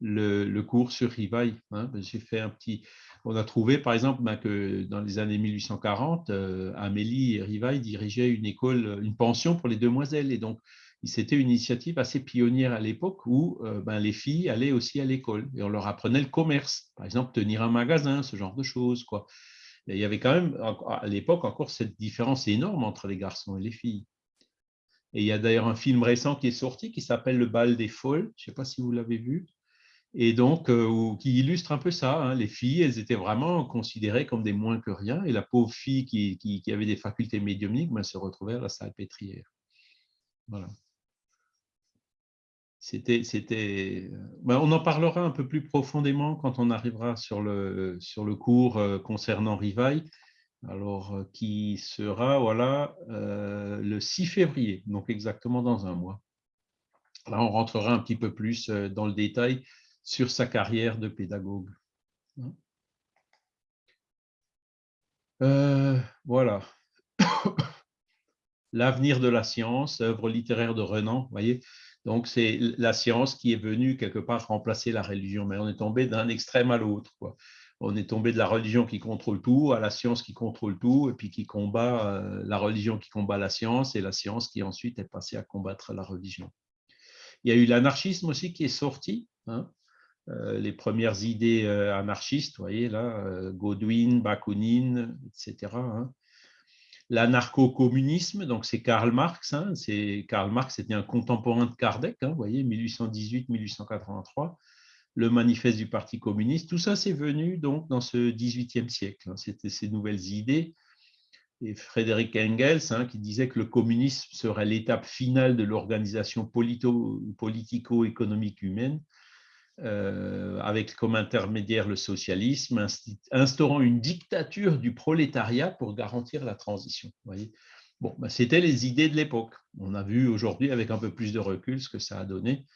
le, cours sur Rivail. Hein. J'ai fait un petit. On a trouvé, par exemple, ben, que dans les années 1840, euh, Amélie Rivail dirigeait une école, une pension pour les demoiselles. Et donc, c'était une initiative assez pionnière à l'époque où euh, ben, les filles allaient aussi à l'école et on leur apprenait le commerce, par exemple tenir un magasin, ce genre de choses. Quoi. il y avait quand même à l'époque encore cette différence énorme entre les garçons et les filles. Et il y a d'ailleurs un film récent qui est sorti qui s'appelle Le bal des folles, je ne sais pas si vous l'avez vu, et donc euh, qui illustre un peu ça. Hein. Les filles, elles étaient vraiment considérées comme des moins que rien, et la pauvre fille qui, qui, avait des facultés médiumniques ben, se retrouvait à la salle pétrière. Voilà c'était, ben, on en parlera un peu plus profondément quand on arrivera sur le, cours euh, concernant Rivail, alors euh, qui sera voilà, euh, le 6 février, donc exactement dans un mois. Là, on rentrera un petit peu plus dans le détail sur sa carrière de pédagogue. voilà. [coughs] L'avenir de la science, œuvre littéraire de Renan, voyez, donc, c'est la science qui est venue quelque part remplacer la religion, mais on est tombé d'un extrême à l'autre. On est tombé de la religion qui contrôle tout à la science qui contrôle tout, et puis qui combat euh, la religion qui combat la science, et la science qui ensuite est passée à combattre la religion. Il y a eu l'anarchisme aussi qui est sorti, hein. euh, les premières idées euh, anarchistes, vous voyez là, Godwin, Bakounine, etc l'anarcho-communisme, donc c'est Karl Marx. Hein, Karl Marx était un contemporain de Kardec, hein, voyez, 1818-1883. Le manifeste du Parti communiste, tout ça c'est venu donc dans ce 18e siècle. Hein, C'était ces nouvelles idées. Et Frédéric Engels, qui disait que le communisme serait l'étape finale de l'organisation politico-économique humaine, euh, avec comme intermédiaire le socialisme, instaurant une dictature du prolétariat pour garantir la transition. Voyez bon, ben, C'était les idées de l'époque. On a vu aujourd'hui, avec un peu plus de recul, ce que ça a donné.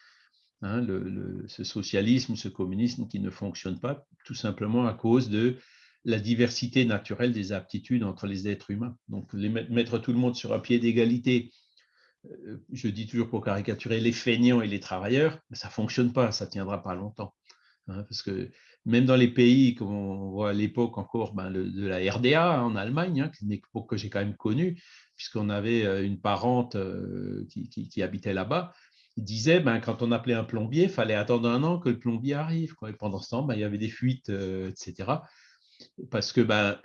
hein, ce socialisme, ce communisme qui ne fonctionne pas, tout simplement à cause de la diversité naturelle des aptitudes entre les êtres humains. Donc, mettre tout le monde sur un pied d'égalité, je dis toujours pour caricaturer les feignants et les travailleurs, ça ne fonctionne pas, ça ne tiendra pas longtemps. Hein, parce que même dans les pays, comme on voit à l'époque encore ben, de la RDA en Allemagne, hein, une époque que j'ai quand même connue, puisqu'on avait euh, une parente euh, qui, habitait là-bas, disait, ben, quand on appelait un plombier, il fallait attendre un an que le plombier arrive. Et pendant ce temps, ben, il y avait des fuites, etc parce que [clears throat] ben,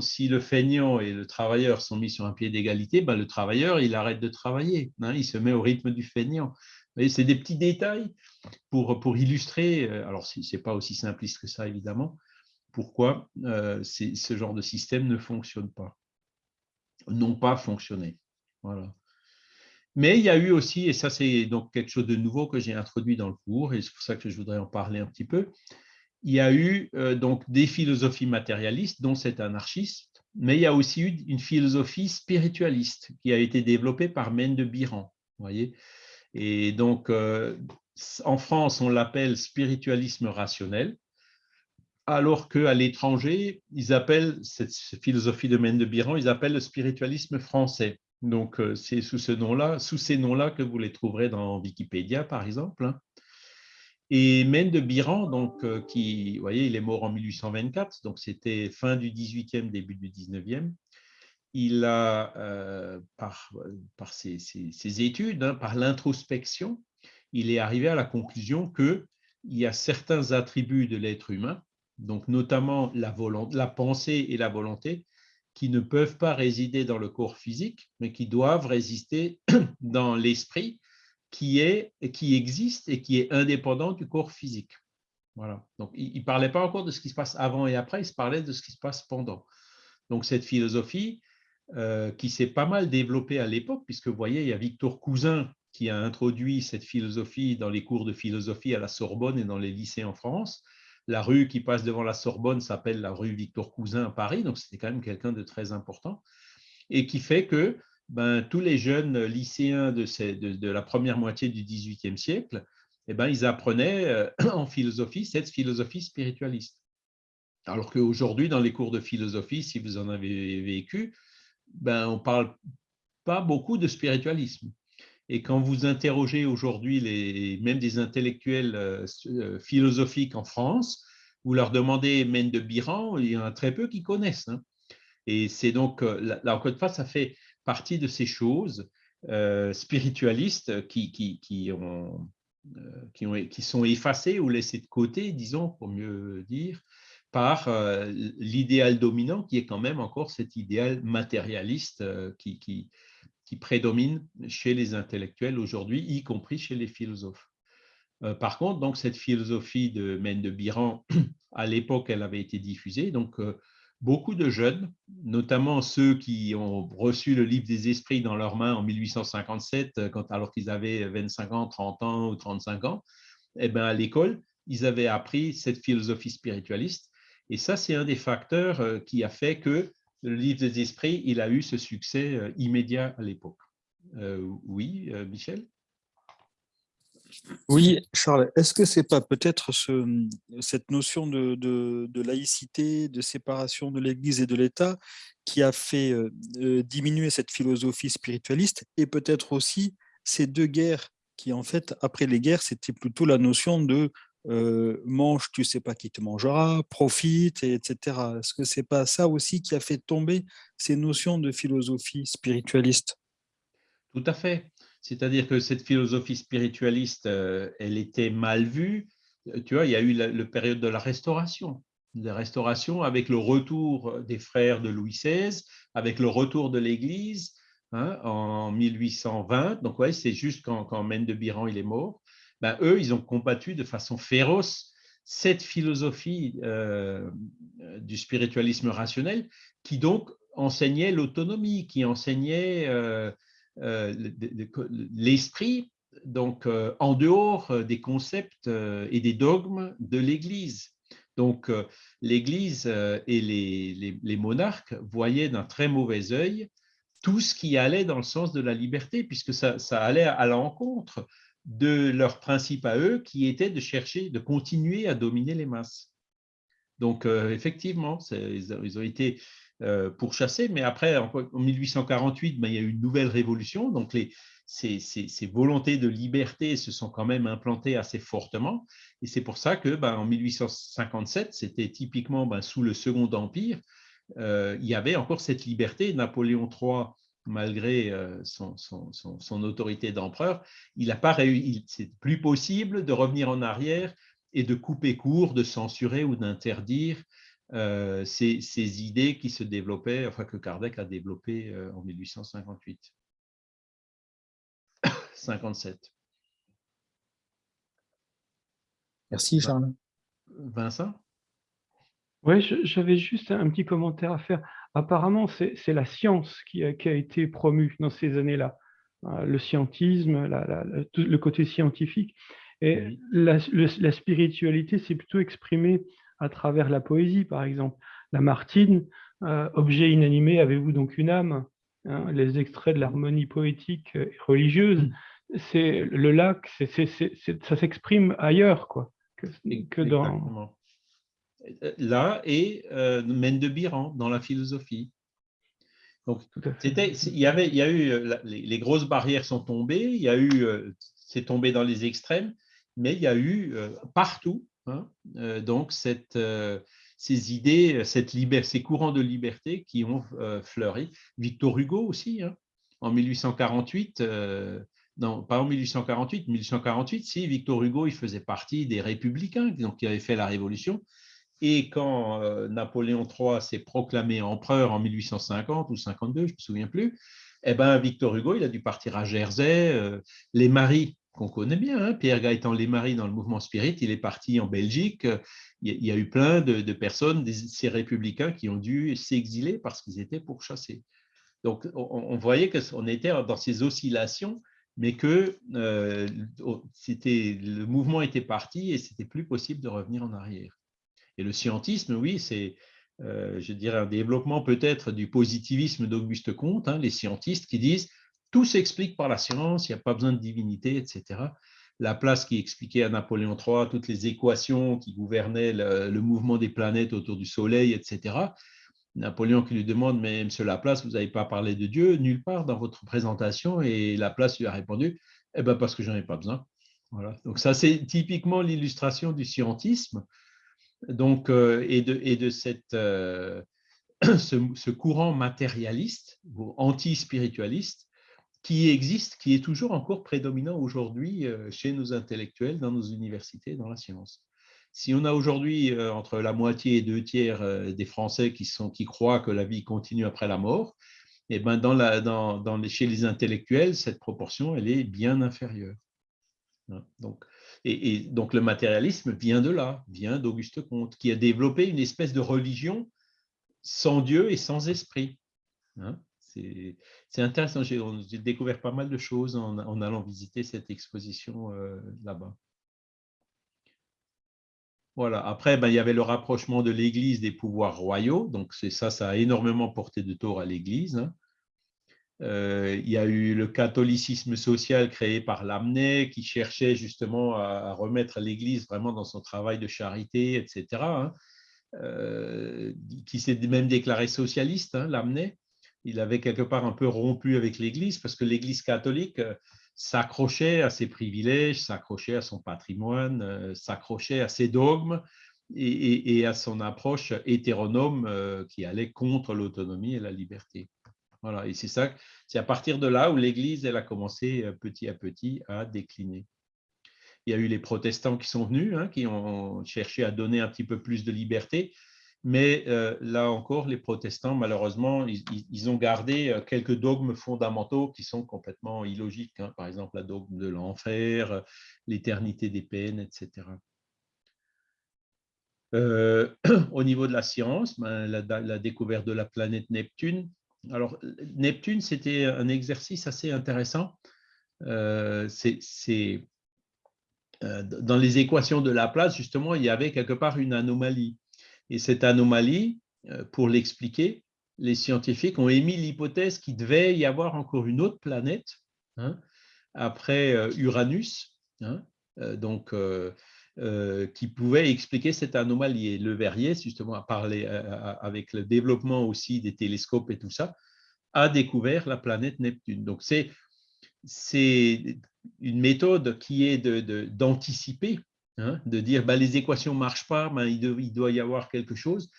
si, le feignant et le travailleur sont mis sur un pied d'égalité, ben, le travailleur, il arrête de travailler, hein, il se met au rythme du feignant. C'est des petits détails pour, pour illustrer, euh, alors ce n'est pas aussi simpliste que ça évidemment, pourquoi euh, ce genre de système ne fonctionne pas, n'ont pas fonctionné. Voilà. Mais il y a eu aussi, et ça c'est donc quelque chose de nouveau que j'ai introduit dans le cours, et c'est pour ça que je voudrais en parler un petit peu, il y a eu euh, donc des philosophies matérialistes, dont cet anarchiste, mais il y a aussi eu une philosophie spiritualiste qui a été développée par Mène de Biran. Voyez Et donc, euh, en France, on l'appelle spiritualisme rationnel, alors qu'à l'étranger, ils appellent cette philosophie de Mène de Biran, ils appellent le spiritualisme français. Donc, euh, c'est sous ce nom-là, sous ces noms-là que vous les trouverez dans Wikipédia, par exemple. Hein. Et Mène de Biran, donc, euh, qui, vous voyez, il est mort en 1824, donc c'était fin du 18e, début du 19e. Il a, euh, par, par ses, études, hein, par l'introspection, il est arrivé à la conclusion qu'il y a certains attributs de l'être humain, donc notamment la pensée et la volonté, qui ne peuvent pas résider dans le corps physique, mais qui doivent résister [clears throat] dans l'esprit qui, est, qui existe et qui est indépendant du corps physique. Voilà. Donc, il ne parlait pas encore de ce qui se passe avant et après, il se parlait de ce qui se passe pendant. Donc, cette philosophie euh, qui s'est pas mal développée à l'époque, puisque vous voyez, il y a Victor Cousin qui a introduit cette philosophie dans les cours de philosophie à la Sorbonne et dans les lycées en France. La rue qui passe devant la Sorbonne s'appelle la rue Victor Cousin à Paris, donc c'était quand même quelqu'un de très important, et qui fait que ben, tous les jeunes lycéens de, de, la première moitié du XVIIIe siècle, eh ben, ils apprenaient euh, [clears throat] en philosophie cette philosophie spiritualiste. Alors qu'aujourd'hui, dans les cours de philosophie, si vous en avez vécu, ben, on ne parle pas beaucoup de spiritualisme. Et quand vous interrogez aujourd'hui même des intellectuels euh, euh, philosophiques en France, vous leur demandez Mène de Biran, il y en a très peu qui connaissent. Hein. Et c'est donc, là, encore une fois, ça fait partie de ces choses euh, spiritualistes qui, qui, qui, ont, euh, qui, ont, qui, sont effacées ou laissées de côté, disons, pour mieux dire, par euh, l'idéal dominant qui est quand même encore cet idéal matérialiste qui, qui, qui prédomine chez les intellectuels aujourd'hui, y compris chez les philosophes. Par contre, donc, cette philosophie de Mène de Biran, [clears throat] à l'époque, elle avait été diffusée. Donc, beaucoup de jeunes, notamment ceux qui ont reçu le livre des esprits dans leurs mains en 1857, euh, alors qu'ils avaient 25 ans, 30 ans ou 35 ans, eh ben, à l'école, ils avaient appris cette philosophie spiritualiste. Et ça, c'est un des facteurs euh, qui a fait que le livre des esprits, a eu ce succès euh, immédiat à l'époque. oui, Michel? Oui, Charles, est-ce que c'est pas peut-être ce, cette notion de, de, laïcité, de séparation de l'Église et de l'État qui a fait euh, euh, diminuer cette philosophie spiritualiste et peut-être aussi ces deux guerres qui, en fait, après les guerres, c'était plutôt la notion de euh, mange, tu sais pas qui te mangera, profite, etc. Est-ce que c'est pas ça aussi qui a fait tomber ces notions de philosophie spiritualiste? Tout à fait. C'est-à-dire que cette philosophie spiritualiste, euh, elle était mal vue. Euh, tu vois, il y a eu la, période de la restauration. La restauration avec le retour des frères de Louis XVI, avec le retour de l'Église hein, en 1820. Donc, ouais, c'est juste quand, quand de Biran il est mort. Ben, eux, ils ont combattu de façon féroce cette philosophie euh, du spiritualisme rationnel qui donc enseignait l'autonomie, qui enseignait euh, l'esprit donc euh, en dehors euh, des concepts et des dogmes de l'Église. Donc l'Église et les, les, monarques voyaient d'un très mauvais œil tout ce qui allait dans le sens de la liberté, puisque ça, ça allait à l'encontre de leur principe à eux, qui était de chercher, de continuer à dominer les masses. Donc, effectivement, ils ont été pourchassés, mais après, en 1848, ben, il y a eu une nouvelle révolution, donc les, ces, volontés de liberté se sont quand même implantées assez fortement, et c'est pour ça que ben, en 1857, c'était typiquement ben, sous le Second Empire, il y avait encore cette liberté. Napoléon III malgré euh, son, autorité d'empereur, il n'a pas réussi, c'est plus possible de revenir en arrière et de couper court, de censurer ou d'interdire euh, ces, idées qui se développaient, enfin que Kardec a développées euh, en 1858. 57. [coughs] Merci Charles. Vincent? Oui, j'avais juste un petit commentaire à faire apparemment, c'est la science qui a, été promue dans ces années-là, hein, le scientisme, le côté scientifique. Et la, spiritualité s'est plutôt exprimée à travers la poésie, par exemple. La Martine, euh, objet inanimé, avez-vous donc une âme hein, Les extraits de l'harmonie poétique et religieuse, c'est le lac, ça s'exprime ailleurs quoi, que dans là et euh, de Biran dans la philosophie. Donc, c'était, il y avait, il y a eu, euh, les, grosses barrières sont tombées, il y a eu, euh, c'est tombé dans les extrêmes, mais il y a eu euh, partout, hein, donc cette, ces idées, cette ces courants de liberté qui ont fleuri. Victor Hugo aussi, hein, en 1848. non, pas en 1848, 1848, si, Victor Hugo, il faisait partie des républicains, donc qui avaient fait la révolution, et quand euh, Napoléon III s'est proclamé empereur en 1850 ou 52, je ne me souviens plus, eh ben, Victor Hugo, il a dû partir à Jersey. Euh, les maris, qu'on connaît bien, hein, Pierre Gaëtan Les Maris dans le mouvement spirit, il est parti en Belgique. Il y a eu plein de, personnes, ces républicains, qui ont dû s'exiler parce qu'ils étaient pourchassés. Donc, on, voyait qu'on était dans ces oscillations, mais que euh, le mouvement était parti et c'était plus possible de revenir en arrière. Et le scientisme, oui, c'est, euh, je dirais, un développement peut-être du positivisme d'Auguste Comte, hein, les scientistes qui disent tout s'explique par la science, il n'y a pas besoin de divinité, etc. La place qui expliquait à Napoléon III toutes les équations qui gouvernaient le, mouvement des planètes autour du Soleil, etc. Napoléon qui lui demande, mais monsieur Laplace, vous n'avez pas parlé de Dieu nulle part dans votre présentation, et Laplace lui a répondu, eh ben parce que j'en ai pas besoin. Voilà. Donc ça, c'est typiquement l'illustration du scientisme donc, euh, et de, euh, [clears throat] ce, courant matérialiste ou anti-spiritualiste qui existe, qui est toujours encore prédominant aujourd'hui euh, chez nos intellectuels, dans nos universités, dans la science. Si on a aujourd'hui entre la moitié et deux tiers des Français qui, sont, qui croient que la vie continue après la mort, eh ben dans la, dans, dans les, chez les intellectuels, cette proportion, elle est bien inférieure. Hein, donc, et, donc le matérialisme vient de là, vient d'Auguste Comte, qui a développé une espèce de religion sans Dieu et sans esprit. Hein. C'est intéressant, j'ai découvert pas mal de choses en, allant visiter cette exposition euh, là-bas. Voilà. Après, ben, il y avait le rapprochement de l'Église des pouvoirs royaux. Donc, ça, ça a énormément porté de tort à l'Église. Hein. Euh, il y a eu le catholicisme social créé par Lamennais qui cherchait justement à, remettre l'Église vraiment dans son travail de charité, etc. Hein. Euh, qui s'est même déclaré socialiste, hein, Lamennais. Il avait quelque part un peu rompu avec l'Église parce que l'Église catholique euh, s'accrochait à ses privilèges, s'accrochait à son patrimoine, s'accrochait à ses dogmes et, à son approche hétéronome qui allait contre l'autonomie et la liberté. Voilà, et c'est ça, c'est à partir de là où l'Église elle a commencé euh, petit à petit à décliner. Il y a eu les protestants qui sont venus, hein, qui ont cherché à donner un petit peu plus de liberté, mais euh, là encore, les protestants, malheureusement, ils, ont gardé euh, quelques dogmes fondamentaux qui sont complètement illogiques. Hein. par exemple, la dogme de l'enfer, l'éternité des peines, etc. [clears throat] au niveau de la science, ben, la, découverte de la planète Neptune, alors, Neptune, c'était un exercice assez intéressant. Euh, c'est euh, dans les équations de Laplace, justement, il y avait quelque part une anomalie. Et cette anomalie, euh, pour l'expliquer, les scientifiques ont émis l'hypothèse qu'il devait y avoir encore une autre planète, hein, après Uranus, hein, donc, qui pouvait expliquer cette anomalie. Et Le Verrier, justement, a parlé avec le développement aussi des télescopes et tout ça, a découvert la planète Neptune. Donc, c'est une méthode qui est d'anticiper, hein, de dire bah, les équations ne marchent pas, ben, il, doit y avoir quelque chose.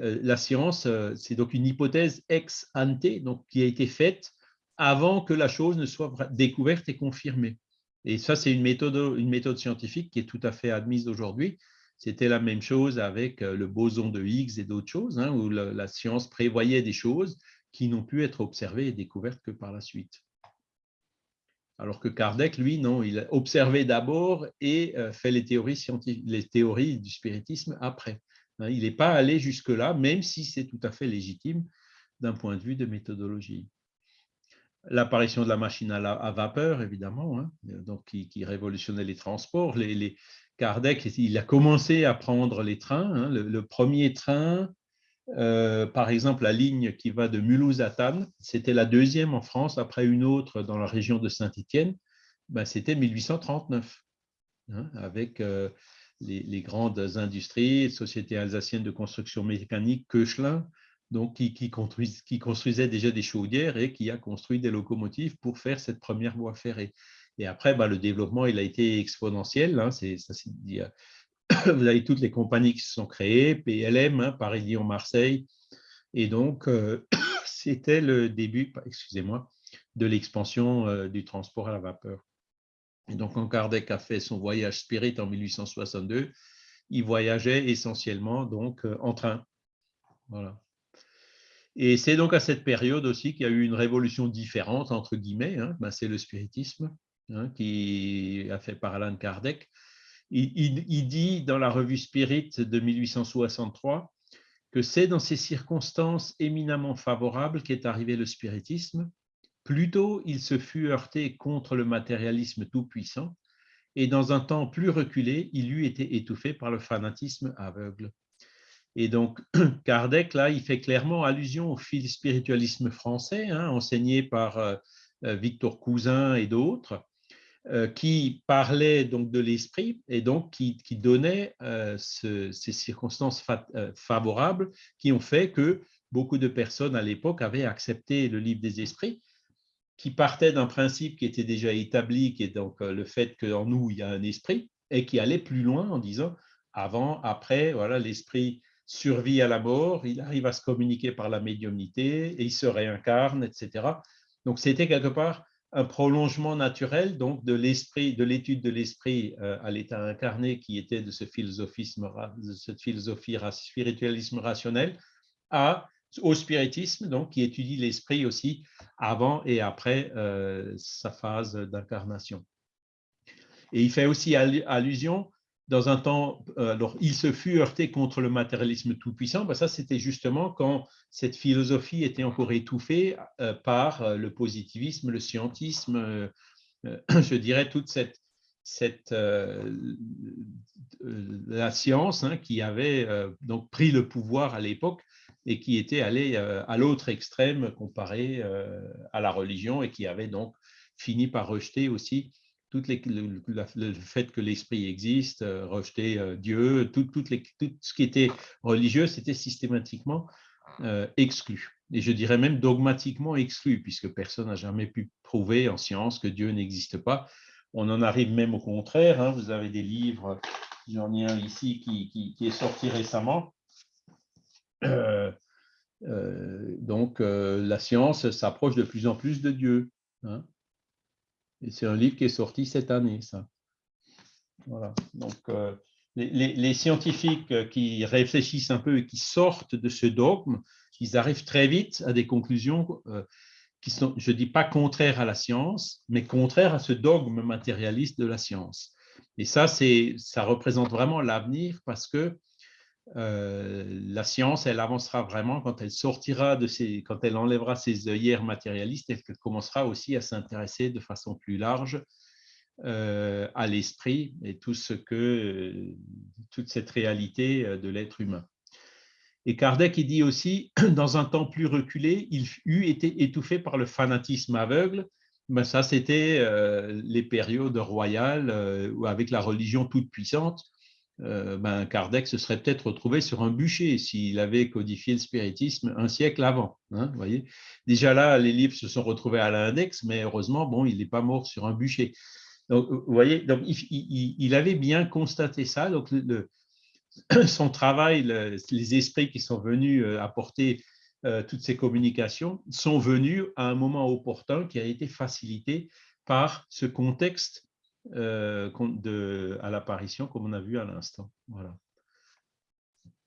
Euh, la science, euh, c'est donc une hypothèse ex ante, qui a été faite avant que la chose ne soit découverte et confirmée. Et ça, c'est une méthode, une méthode scientifique qui est tout à fait admise aujourd'hui. C'était la même chose avec euh, le boson de Higgs et d'autres choses, hein, où la, science prévoyait des choses qui n'ont pu être observées et découvertes que par la suite. Alors que Kardec, lui, non, il a observé d'abord et fait les théories, les théories du spiritisme après. Hein, il n'est pas allé jusque-là, même si c'est tout à fait légitime d'un point de vue de méthodologie. L'apparition de la machine à, vapeur, évidemment, hein, donc qui, révolutionnait les transports. Kardec, il a commencé à prendre les trains. Hein. le, premier train, euh, par exemple, la ligne qui va de Mulhouse à Tannes, c'était la deuxième en France, après une autre dans la région de Saint-Étienne, ben, c'était 1839, avec euh, les, grandes industries, Société alsacienne de construction mécanique, Koechlin, donc qui, construisait déjà des chaudières et qui a construit des locomotives pour faire cette première voie ferrée. Et après, bah, le développement il a été exponentiel. Hein, ça, [coughs] vous avez toutes les compagnies qui se sont créées, PLM, hein, Paris-Lyon-Marseille. Et donc, euh, [coughs] c'était le début, excusez-moi, de l'expansion euh, du transport à la vapeur. Et donc, quand Kardec a fait son voyage spirit en 1862, il voyageait essentiellement donc euh, en train. Voilà. Et c'est donc à cette période aussi qu'il y a eu une révolution différente, entre guillemets, hein. ben, c'est le spiritisme hein, qui a fait par Alan Kardec. Il, dit dans la revue Spirit de 1863 que c'est dans ces circonstances éminemment favorables qu'est arrivé le spiritisme, Plutôt, il se fut heurté contre le matérialisme tout-puissant, et dans un temps plus reculé, il eût été étouffé par le fanatisme aveugle. Et donc, [clears throat] Kardec, là, il fait clairement allusion au spiritualisme français, hein, enseigné par euh, euh, Victor Cousin et d'autres, qui parlait donc de l'esprit et donc qui, donnait ces circonstances favorables qui ont fait que beaucoup de personnes à l'époque avaient accepté le livre des esprits qui partait d'un principe qui était déjà établi, qui est donc euh, le fait qu'en nous, il y a un esprit, et qui allait plus loin en disant avant, après, voilà, l'esprit survit à la mort, il arrive à se communiquer par la médiumnité, et il se réincarne, etc. Donc, c'était quelque part un prolongement naturel donc de l'esprit, de l'étude de l'esprit euh, à l'état incarné qui était de ce philosophisme, cette philosophie spiritualisme rationnel, au spiritisme, donc, qui étudie l'esprit aussi avant et après euh, sa phase d'incarnation. Et il fait aussi allusion dans un temps, euh, alors il se fut heurté contre le matérialisme tout-puissant, ben ça c'était justement quand cette philosophie était encore étouffée euh, par le positivisme, le scientisme, [clears throat] je dirais toute cette, la science hein, qui avait donc pris le pouvoir à l'époque et qui était allé euh, à l'autre extrême comparé euh, à la religion et qui avait donc fini par rejeter aussi toutes les, le, fait que l'esprit existe, euh, rejeter Dieu, tout, les, tout, ce qui était religieux, c'était systématiquement exclu. Et je dirais même dogmatiquement exclu, puisque personne n'a jamais pu prouver en science que Dieu n'existe pas. On en arrive même au contraire. Hein. vous avez des livres, j'en ai un ici qui, qui, qui est sorti récemment, euh, euh, donc, euh, la science s'approche de plus en plus de Dieu. Hein. C'est un livre qui est sorti cette année, ça. Voilà. Donc, les, scientifiques qui réfléchissent un peu et qui sortent de ce dogme, ils arrivent très vite à des conclusions qui sont, je ne dis pas contraires à la science, mais contraires à ce dogme matérialiste de la science. Et ça, ça représente vraiment l'avenir parce que euh, la science, elle avancera vraiment quand elle sortira de ses, quand elle enlèvera ses œillères matérialistes et qu'elle commencera aussi à s'intéresser de façon plus large euh, à l'esprit et tout ce que, toute cette réalité euh, de l'être humain. Et Kardec il dit aussi, [clears throat] dans un temps plus reculé, il eut été étouffé par le fanatisme aveugle ben ça, c'était les périodes royales avec la religion toute puissante. Ben Kardec se serait peut-être retrouvé sur un bûcher s'il avait codifié le spiritisme un siècle avant. Hein, voyez Déjà là, les livres se sont retrouvés à l'index, mais heureusement, bon, il n'est pas mort sur un bûcher. Donc, vous voyez, donc, il, avait bien constaté ça. Donc, [clears throat] son travail, les esprits qui sont venus apporter euh, toutes ces communications sont venues à un moment opportun qui a été facilité par ce contexte euh, à l'apparition, comme on a vu à l'instant. Voilà.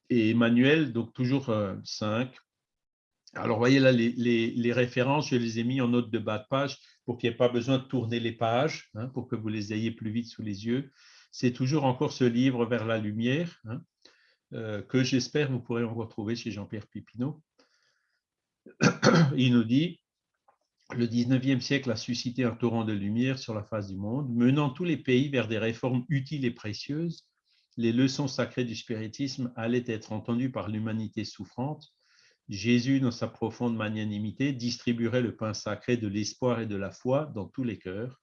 Et Emmanuel, donc toujours 5. Euh, Alors, voyez là, les, références, je les ai mis en note de bas de page pour qu'il n'y ait pas besoin de tourner les pages, hein, pour que vous les ayez plus vite sous les yeux. C'est toujours encore ce livre vers la lumière, hein, que j'espère vous pourrez en retrouver chez Jean-Pierre Pipineau. [coughs] il nous dit le 19e siècle a suscité un torrent de lumière sur la face du monde, menant tous les pays vers des réformes utiles et précieuses. Les leçons sacrées du spiritisme allaient être entendues par l'humanité souffrante. Jésus, dans sa profonde magnanimité, distribuerait le pain sacré de l'espoir et de la foi dans tous les cœurs.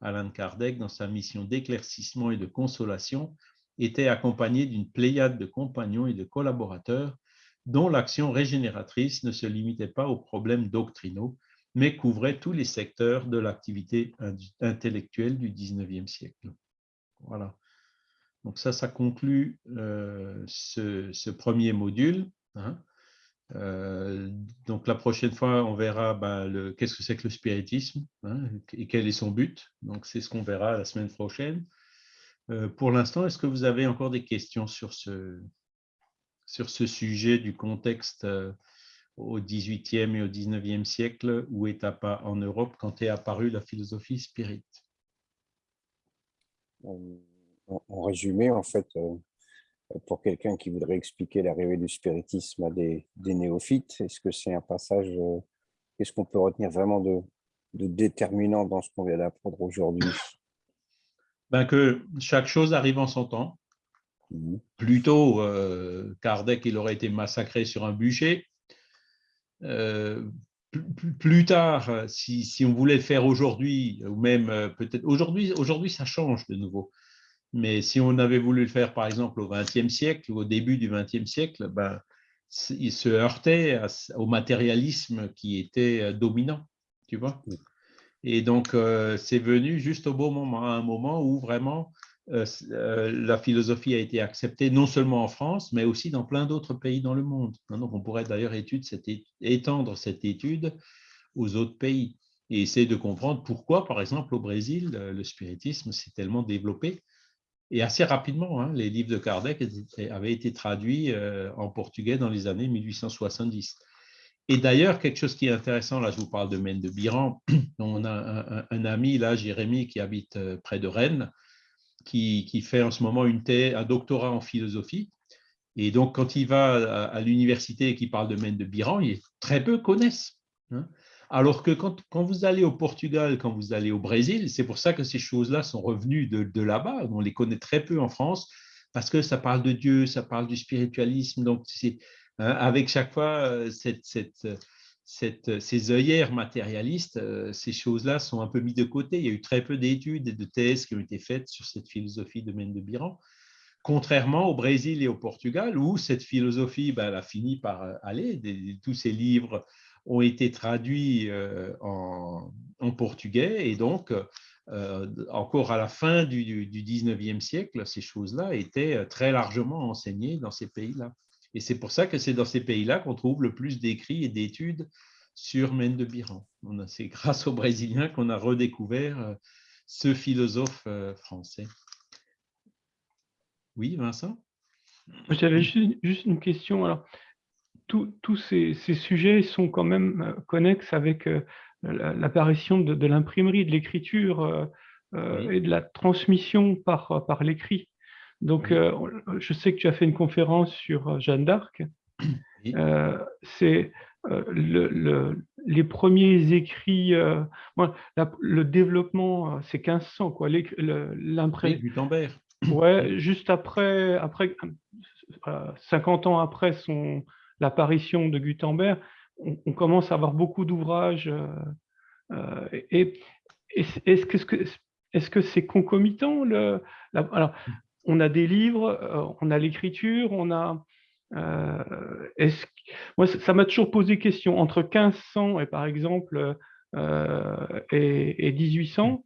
Alain Kardec, dans sa mission d'éclaircissement et de consolation, était accompagné d'une pléiade de compagnons et de collaborateurs dont l'action régénératrice ne se limitait pas aux problèmes doctrinaux, mais couvrait tous les secteurs de l'activité intellectuelle du 19e siècle. Voilà. Donc ça, ça conclut euh, ce, premier module. Hein. Euh, donc la prochaine fois, on verra ben, qu'est-ce que c'est que le spiritisme hein, et quel est son but. Donc c'est ce qu'on verra la semaine prochaine. Euh, pour l'instant, est-ce que vous avez encore des questions sur ce, sur ce sujet du contexte au XVIIIe et au XIXe siècle où est en Europe quand est apparue la philosophie spirit en, résumé, en fait, euh, pour quelqu'un qui voudrait expliquer l'arrivée du spiritisme à des, néophytes, est-ce que c'est un passage, euh, qu'est-ce qu'on peut retenir vraiment de, déterminant dans ce qu'on vient d'apprendre aujourd'hui? Ben Que chaque chose arrive en son temps, Mmh. Plutôt, euh, Kardec, il aurait été massacré sur un bûcher. Euh, plus, tard, si, on voulait le faire aujourd'hui, ou même euh, peut-être aujourd'hui, aujourd'hui ça change de nouveau. Mais si on avait voulu le faire, par exemple, au XXe siècle ou au début du XXe siècle, ben, il se heurtait au matérialisme qui était dominant, tu vois. Et donc, c'est venu juste au bon moment, à un moment où vraiment euh, euh, la philosophie a été acceptée non seulement en France, mais aussi dans plein d'autres pays dans le monde. Hein, donc, on pourrait d'ailleurs étendre cette étude aux autres pays et essayer de comprendre pourquoi, par exemple, au Brésil, le spiritisme s'est tellement développé. Et assez rapidement, hein, les livres de Kardec avaient été traduits euh, en portugais dans les années 1870. Et d'ailleurs, quelque chose qui est intéressant, là je vous parle de Maine de Biran, [clears throat] on a un, un, ami, là, Jérémy, qui habite près de Rennes, qui, fait en ce moment une thèse, un doctorat en philosophie. Et donc, quand il va à, l'université et qu'il parle de Mène de Biran, très peu connaissent. Hein. Alors que quand, vous allez au Portugal, quand vous allez au Brésil, c'est pour ça que ces choses-là sont revenues de, là-bas. On les connaît très peu en France parce que ça parle de Dieu, ça parle du spiritualisme. Donc, hein, avec chaque fois euh, cette, cette, cette, ces œillères matérialistes, euh, ces choses-là sont un peu mises de côté. Il y a eu très peu d'études et de thèses qui ont été faites sur cette philosophie de Mène de Biran, contrairement au Brésil et au Portugal, où cette philosophie ben, a fini par euh, aller. tous ces livres ont été traduits euh, en, portugais et donc, encore à la fin du, du 19e siècle, ces choses-là étaient très largement enseignées dans ces pays-là. Et c'est pour ça que c'est dans ces pays-là qu'on trouve le plus d'écrits et d'études sur Mène de Biran. C'est grâce aux Brésiliens qu'on a redécouvert euh, ce philosophe euh, français. Oui, Vincent? J'avais juste une question. Alors, tous ces, sujets sont quand même euh, connexes avec l'apparition de, l'imprimerie, de l'écriture et de la transmission par, par l'écrit. Donc, euh, je sais que tu as fait une conférence sur euh, Jeanne d'Arc. Euh, c'est les premiers écrits, le développement, c'est 1500, quoi. L'impression. Gutenberg. Ouais, juste après, après 50 ans après son l'apparition de Gutenberg, on, commence à avoir beaucoup d'ouvrages. et est-ce que est-ce que c'est concomitant le, Alors, on a des livres, on a l'écriture, on a. moi, ça m'a toujours posé question. Entre 1500 et par exemple et, et 1800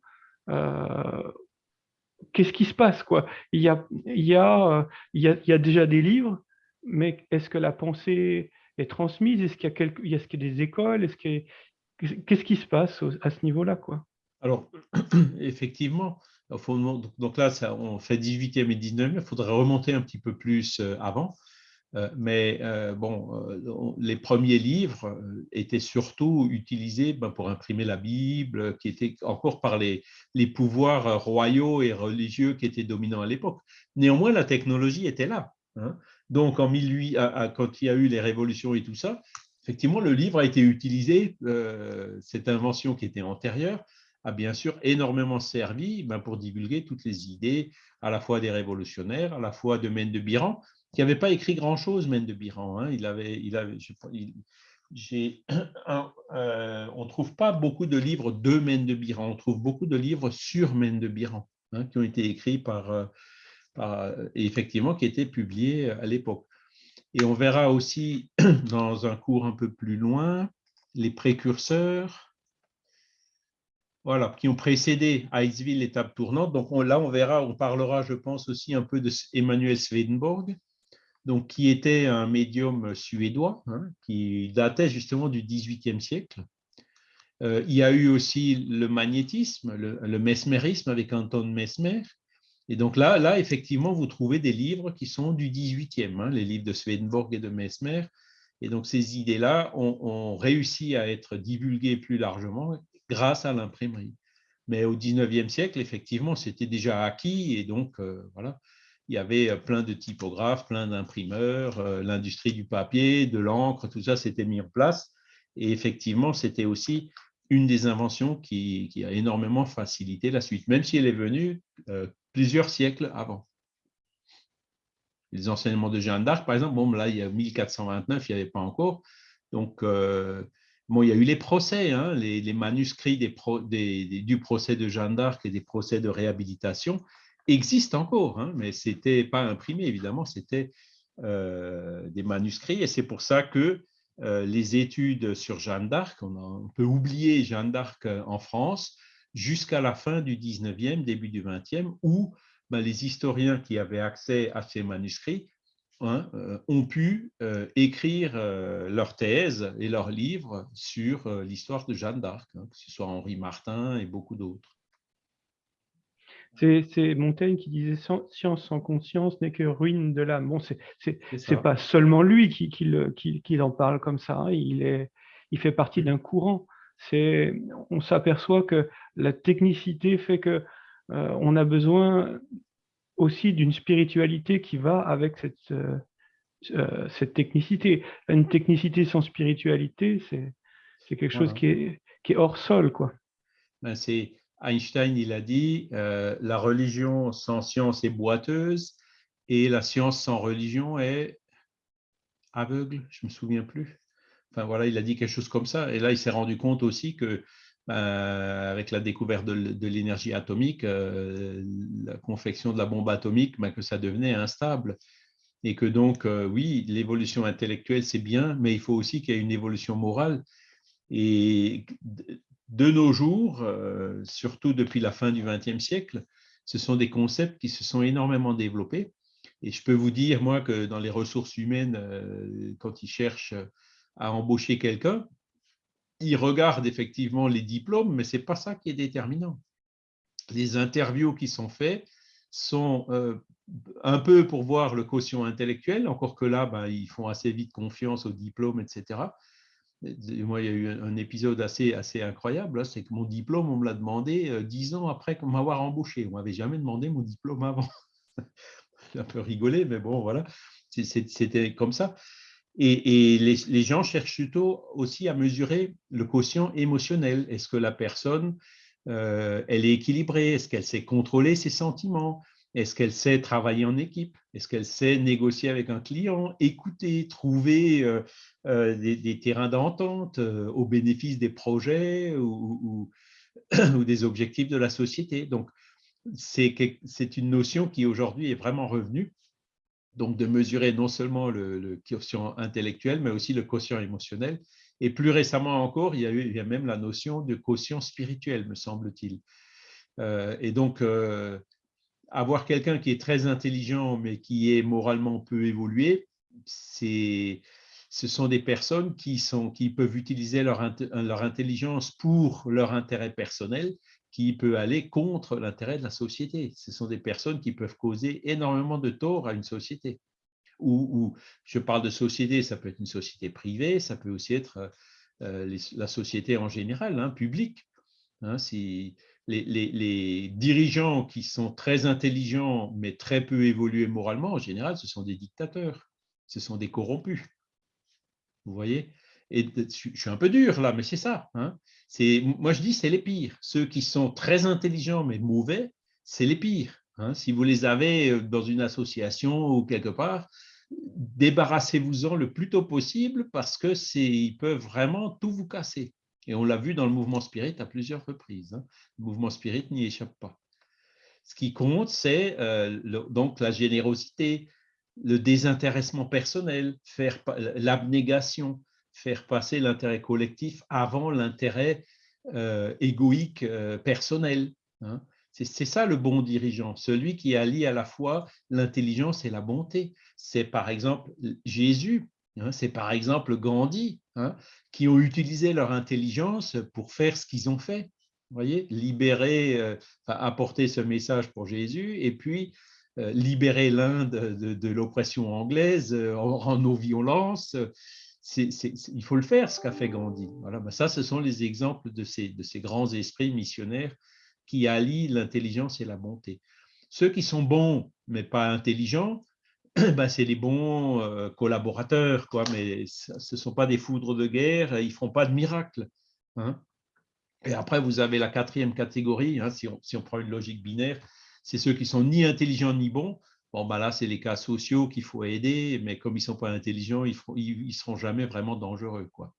qu'est-ce qui se passe quoi? Il y, a, il, y a, il, y a, il y a déjà des livres, mais est-ce que la pensée est transmise? Est-ce qu'il y a, quelque, est -ce qu'il y a des écoles? Est-ce Qu'est-ce qui se passe à ce niveau-là quoi? Alors, [clears throat] effectivement, donc là, on fait 18e et 19e, il faudrait remonter un petit peu plus avant. Euh, mais euh, bon, euh, les premiers livres étaient surtout utilisés ben, pour imprimer la Bible, qui était encore par les, les pouvoirs royaux et religieux qui étaient dominants à l'époque. Néanmoins, la technologie était là. Hein. Donc, en 18, quand il y a eu les révolutions et tout ça, effectivement, le livre a été utilisé, cette invention qui était antérieure, a bien sûr énormément servi ben, pour divulguer toutes les idées, à la fois des révolutionnaires, à la fois de Mène de Biran, qui n'avait pas écrit grand-chose, Mène de Biran. Euh, on ne trouve pas beaucoup de livres de Mène de Biran, on trouve beaucoup de livres sur Mène de Biran, hein, qui ont été écrits par, euh, par, et effectivement qui étaient publiés à l'époque. Et on verra aussi [clears throat] dans un cours un peu plus loin les précurseurs, voilà, qui ont précédé Iceville, l'étape tournante. Donc là, on verra, on parlera, je pense, aussi un peu de Emmanuel Swedenborg, donc, qui était un médium suédois, hein, qui datait justement du XVIIIe siècle. Euh, il y a eu aussi le magnétisme, le, mesmérisme avec Anton Mesmer. Et donc là, là, effectivement, vous trouvez des livres qui sont du XVIIIe, hein, les livres de Swedenborg et de Mesmer. Et donc ces idées-là ont, réussi à être divulguées plus largement grâce à l'imprimerie. Mais au XIXe siècle, effectivement, c'était déjà acquis et donc euh, voilà, il y avait plein de typographes, plein d'imprimeurs, euh, l'industrie du papier, de l'encre, tout ça s'était mis en place. Et effectivement, c'était aussi une des inventions qui, a énormément facilité la suite, même si elle est venue euh, plusieurs siècles avant. Les enseignements de Jeanne d'Arc, par exemple, bon, là, il y a 1429, il n'y avait pas encore. Donc, Bon, il y a eu les procès, hein, les, manuscrits du procès de Jeanne d'Arc et des procès de réhabilitation existent encore, hein, mais ce n'était pas imprimé, évidemment, c'était euh, des manuscrits. Et c'est pour ça que euh, les études sur Jeanne d'Arc, on, peut oublier Jeanne d'Arc euh, en France jusqu'à la fin du 19e, début du 20e, où ben, les historiens qui avaient accès à ces manuscrits Hein, euh, ont pu euh, écrire euh, leurs thèses et leurs livres sur l'histoire de Jeanne d'Arc, hein, que ce soit Henri Martin et beaucoup d'autres. C'est Montaigne qui disait science sans conscience n'est que ruine de l'âme. Bon, c'est pas seulement lui qui, qui, en parle comme ça. Hein, il, est, il fait partie d'un courant. On s'aperçoit que la technicité fait que on a besoin aussi d'une spiritualité qui va avec cette, euh, euh, cette technicité. Une technicité sans spiritualité, c'est quelque chose qui est, qui est, hors sol. quoi. Ben c'est Einstein, il a dit euh, la religion sans science est boiteuse et la science sans religion est aveugle, je me souviens plus. Enfin voilà, il a dit quelque chose comme ça. Et là, il s'est rendu compte aussi que euh, avec la découverte de, l'énergie atomique, euh, la confection de la bombe atomique, ben, que ça devenait instable. Et que donc, euh, oui, l'évolution intellectuelle, c'est bien, mais il faut aussi qu'il y ait une évolution morale. Et de nos jours, surtout depuis la fin du XXe siècle, ce sont des concepts qui se sont énormément développés. Et je peux vous dire, moi, que dans les ressources humaines, quand ils cherchent à embaucher quelqu'un, il regarde effectivement les diplômes, mais ce n'est pas ça qui est déterminant. Les interviews qui sont faites sont euh, un peu pour voir le quotient intellectuel, encore que là, ben, ils font assez vite confiance aux diplômes, etc. Moi, il y a eu un épisode assez, incroyable, c'est que mon diplôme, on me l'a demandé euh, dix ans après m'avoir embauché. On m'avait jamais demandé mon diplôme avant. [laughs] J'ai un peu rigolé, mais bon, voilà, c'était comme ça. Et, les, gens cherchent plutôt aussi à mesurer le quotient émotionnel. Est-ce que la personne, euh, elle est équilibrée? Est-ce qu'elle sait contrôler ses sentiments? Est-ce qu'elle sait travailler en équipe? Est-ce qu'elle sait négocier avec un client, écouter, trouver euh, euh, des, terrains d'entente au bénéfice des projets ou, [clears throat] ou des objectifs de la société. Donc, c'est une notion qui aujourd'hui est vraiment revenue, donc de mesurer non seulement le, quotient intellectuel, mais aussi le quotient émotionnel. Et plus récemment encore, il y a, même la notion de quotient spirituel, me semble-t-il. Euh, et donc, euh, avoir quelqu'un qui est très intelligent, mais qui est moralement peu évolué, ce sont des personnes qui, sont, qui peuvent utiliser leur, leur intelligence pour leur intérêt personnel, qui peut aller contre l'intérêt de la société. Ce sont des personnes qui peuvent causer énormément de tort à une société. Ou, je parle de société, ça peut être une société privée, ça peut aussi être euh, la société en général, hein, publique. Hein, si les, les, dirigeants qui sont très intelligents mais très peu évolués moralement, en général, ce sont des dictateurs, ce sont des corrompus. Vous voyez? Et je suis un peu dur là, mais c'est ça. Hein moi, je dis c'est les pires. Ceux qui sont très intelligents mais mauvais, c'est les pires. Hein. Si vous les avez euh, dans une association ou quelque part, débarrassez-vous-en le plus tôt possible parce que ils peuvent vraiment tout vous casser. Et on l'a vu dans le mouvement spirit à plusieurs reprises. Hein. Le mouvement spirit n'y échappe pas. Ce qui compte, c'est euh, la générosité, le désintéressement personnel, l'abnégation, faire passer l'intérêt collectif avant l'intérêt euh, égoïque euh, personnel. Hein. C'est ça le bon dirigeant, celui qui allie à la fois l'intelligence et la bonté. C'est par exemple Jésus, hein, c'est par exemple Gandhi, hein, qui ont utilisé leur intelligence pour faire ce qu'ils ont fait. Vous voyez, libérer, euh, apporter ce message pour Jésus et puis libérer l'Inde de, l'oppression anglaise en, en il faut le faire, ce qu'a fait Gandhi. Voilà, ben ça, ce sont les exemples de ces, grands esprits missionnaires qui allient l'intelligence et la bonté. Ceux qui sont bons, mais pas intelligents, [clears throat] ben c'est les bons euh, collaborateurs, quoi, mais ce ne sont pas des foudres de guerre, ils ne font pas de miracles. Hein. Et après, vous avez la quatrième catégorie, hein, si, on, si on prend une logique binaire, c'est ceux qui sont ni intelligents ni bons, Bon, ben là, c'est les cas sociaux qu'il faut aider, mais comme ils ne sont pas intelligents, ils ne seront jamais vraiment dangereux. Quoi.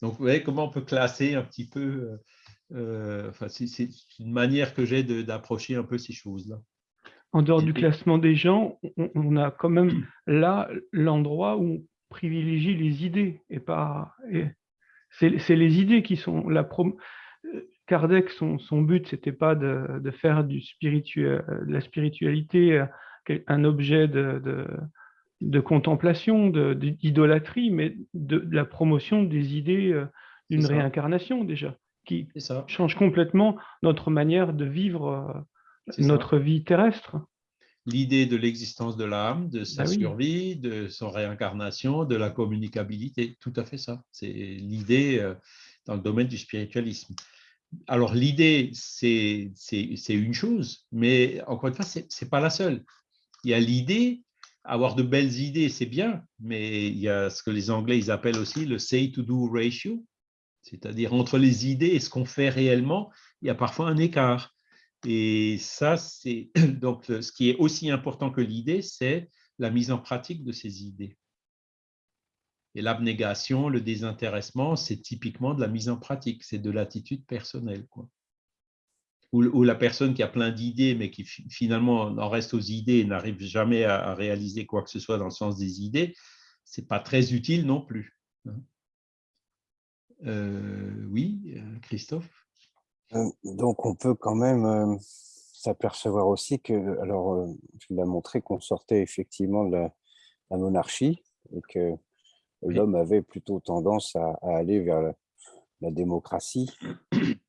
Donc, vous voyez comment on peut classer un petit peu. Euh, euh, enfin, c'est une manière que j'ai d'approcher un peu ces choses-là. En dehors du classement des gens, on, a quand même [clears throat] là l'endroit où on privilégie les idées et pas. C'est les idées qui sont la prom euh, Kardec, son, son but, c'était pas de, de, faire du spirituel, de la spiritualité un objet de, de, contemplation, d'idolâtrie, mais de, la promotion des idées euh, d'une réincarnation déjà, qui change complètement notre manière de vivre euh, notre vie terrestre. L'idée de l'existence de l'âme, de sa bah survie, de son réincarnation, de la communicabilité, tout à fait ça. C'est l'idée euh, dans le domaine du spiritualisme. Alors l'idée, c'est une chose, mais encore une fois, ce n'est pas la seule il y a l'idée, avoir de belles idées, c'est bien, mais il y a ce que les Anglais ils appellent aussi le say-to-do ratio, c'est-à-dire entre les idées et ce qu'on fait réellement, il y a parfois un écart. Et ça, c'est [clears throat] donc ce qui est aussi important que l'idée, c'est la mise en pratique de ces idées. Et l'abnégation, le désintéressement, c'est typiquement de la mise en pratique, c'est de l'attitude personnelle. Quoi ou, la personne qui a plein d'idées, mais qui finalement en reste aux idées et n'arrive jamais à, réaliser quoi que ce soit dans le sens des idées, ce n'est pas très utile non plus. Hein. Euh, oui, euh, Christophe? Euh, Donc, on peut quand même s'apercevoir aussi que, alors, tu l'as montré qu'on sortait effectivement de la, monarchie et que l'homme avait plutôt tendance à, aller vers la démocratie [clears throat]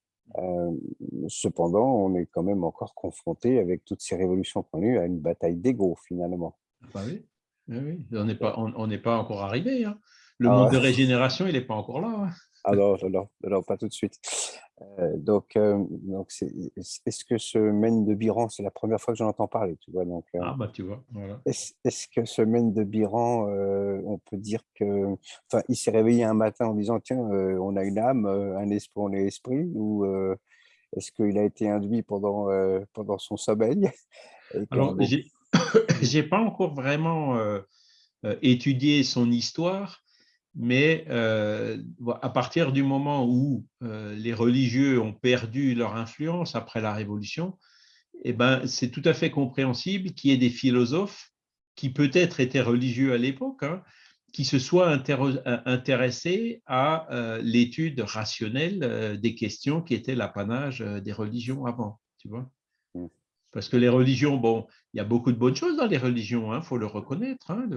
cependant, on est quand même encore confronté avec toutes ces révolutions qu'on a eues à une bataille d'ego finalement. Bah oui. oui, on n'est pas, on, pas encore arrivé. Hein. Le ah monde de régénération, il n'est pas encore là. Alors, alors, pas tout de suite. Euh, donc, euh, donc est-ce que ce mène de Biran, c'est la première fois que j'en entends parler, tu vois donc, euh, Ah bah tu vois, voilà. Est-ce que ce mène de Biran, on peut dire que, enfin, il s'est réveillé un matin en disant tiens, on a une âme, un esprit, on est esprit, ou est-ce qu'il a été induit pendant pendant son sommeil? [laughs] Alors, [coughs] j'ai pas encore vraiment étudié son histoire, mais à partir du moment où les religieux ont perdu leur influence après la Révolution, eh ben, c'est tout à fait compréhensible qu'il y ait des philosophes qui peut-être étaient religieux à l'époque, hein, qui se soient intéressés à l'étude rationnelle des questions qui étaient l'apanage des religions avant. Tu vois parce que les religions, bon, il y a beaucoup de bonnes choses dans les religions, il hein, faut le reconnaître, hein,